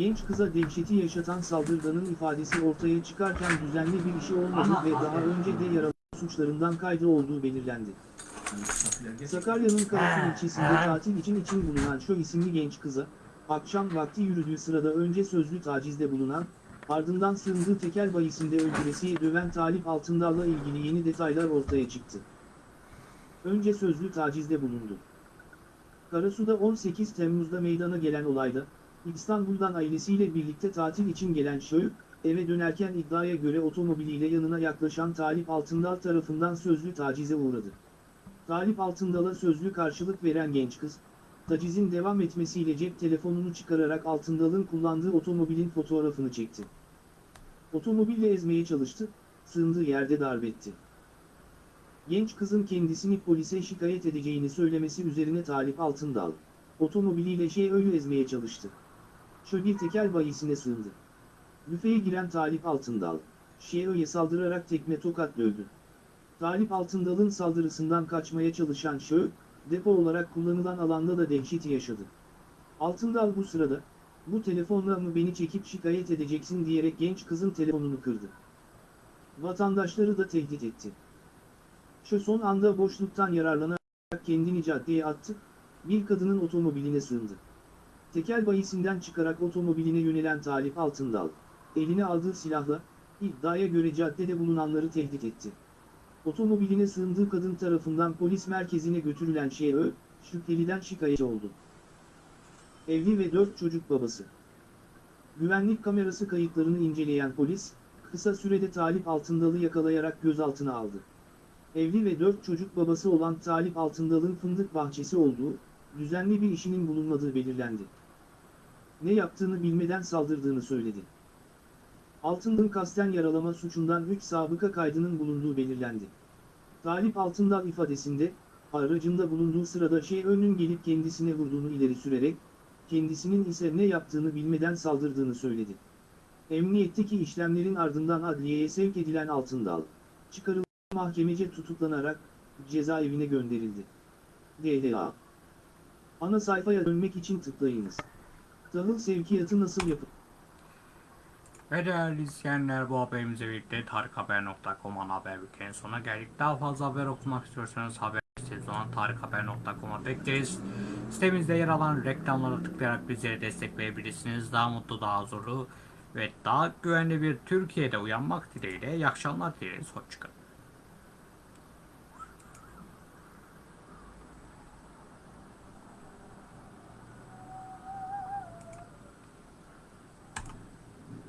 Genç kıza dehşeti yaşatan saldırganın ifadesi ortaya çıkarken düzenli bir işi olmadığı ve daha önce de yaralı suçlarından kaydı olduğu belirlendi. Sakarya'nın Karasu ilçesinde tatil için için bulunan şu isimli genç kıza, akşam vakti yürüdüğü sırada önce sözlü tacizde bulunan, ardından sığındığı tekel bayisinde öldüresiye döven Talip Altındağ'la ilgili yeni detaylar ortaya çıktı. Önce sözlü tacizde bulundu. Karasu'da 18 Temmuz'da meydana gelen olayda, İstanbul'dan ailesiyle birlikte tatil için gelen Şöğü, eve dönerken iddiaya göre otomobiliyle yanına yaklaşan Talip Altındal tarafından sözlü tacize uğradı. Talip Altındal'a sözlü karşılık veren genç kız, tacizin devam etmesiyle cep telefonunu çıkararak Altındal'ın kullandığı otomobilin fotoğrafını çekti. Otomobille ezmeye çalıştı, sığındığı yerde darbetti. Genç kızın kendisini polise şikayet edeceğini söylemesi üzerine Talip Altındal, otomobiliyle Şeö'yü ezmeye çalıştı. Bir tekel bayisine sığındı. Büfeye giren Talip Altındal, Şeö'ye saldırarak tekme tokat dövdü. Talip Altındal'ın saldırısından kaçmaya çalışan Şö, depo olarak kullanılan alanda da dehşeti yaşadı. Altındal bu sırada, bu telefonla mı beni çekip şikayet edeceksin diyerek genç kızın telefonunu kırdı. Vatandaşları da tehdit etti. Şö son anda boşluktan yararlanarak kendini caddeye attı, bir kadının otomobiline sığındı. Tekel bayisinden çıkarak otomobiline yönelen Talip Altındal, eline aldığı silahla, iddiaya göre caddede bulunanları tehdit etti. Otomobiline sığındığı kadın tarafından polis merkezine götürülen Şeö, şüpheliden şikayetçi oldu. Evli ve dört çocuk babası. Güvenlik kamerası kayıtlarını inceleyen polis, kısa sürede Talip Altındal'ı yakalayarak gözaltına aldı. evli ve dört çocuk babası olan Talip Altındal'ın fındık bahçesi olduğu, düzenli bir işinin bulunmadığı belirlendi. Ne yaptığını bilmeden saldırdığını söyledi. Altındal'ın kasten yaralama suçundan 3 sabıka kaydının bulunduğu belirlendi. Talip Altındal ifadesinde, aracında bulunduğu sırada şey önün gelip kendisine vurduğunu ileri sürerek, kendisinin ise ne yaptığını bilmeden saldırdığını söyledi. Emniyetteki işlemlerin ardından adliyeye sevk edilen Altındal, çıkarılıp mahkemece tutuklanarak cezaevine gönderildi. DLA Ana sayfaya dönmek için tıklayınız. Tahıl sevkiyatı nasıl yapılır? Ve değerli izleyenler bu haberimizle birlikte tarikhaber.com ana haber bültenin sonuna geldik. Daha fazla haber okumak istiyorsanız haber sitemiz olan tarikhaber.com'a bekleriz. Sitemizde yer alan reklamlara tıklayarak bizlere destekleyebilirsiniz. Daha mutlu, daha huzurlu ve daha güvenli bir Türkiye'de uyanmak dileğiyle. İyi akşamlar dileriz. Hoşçakalın.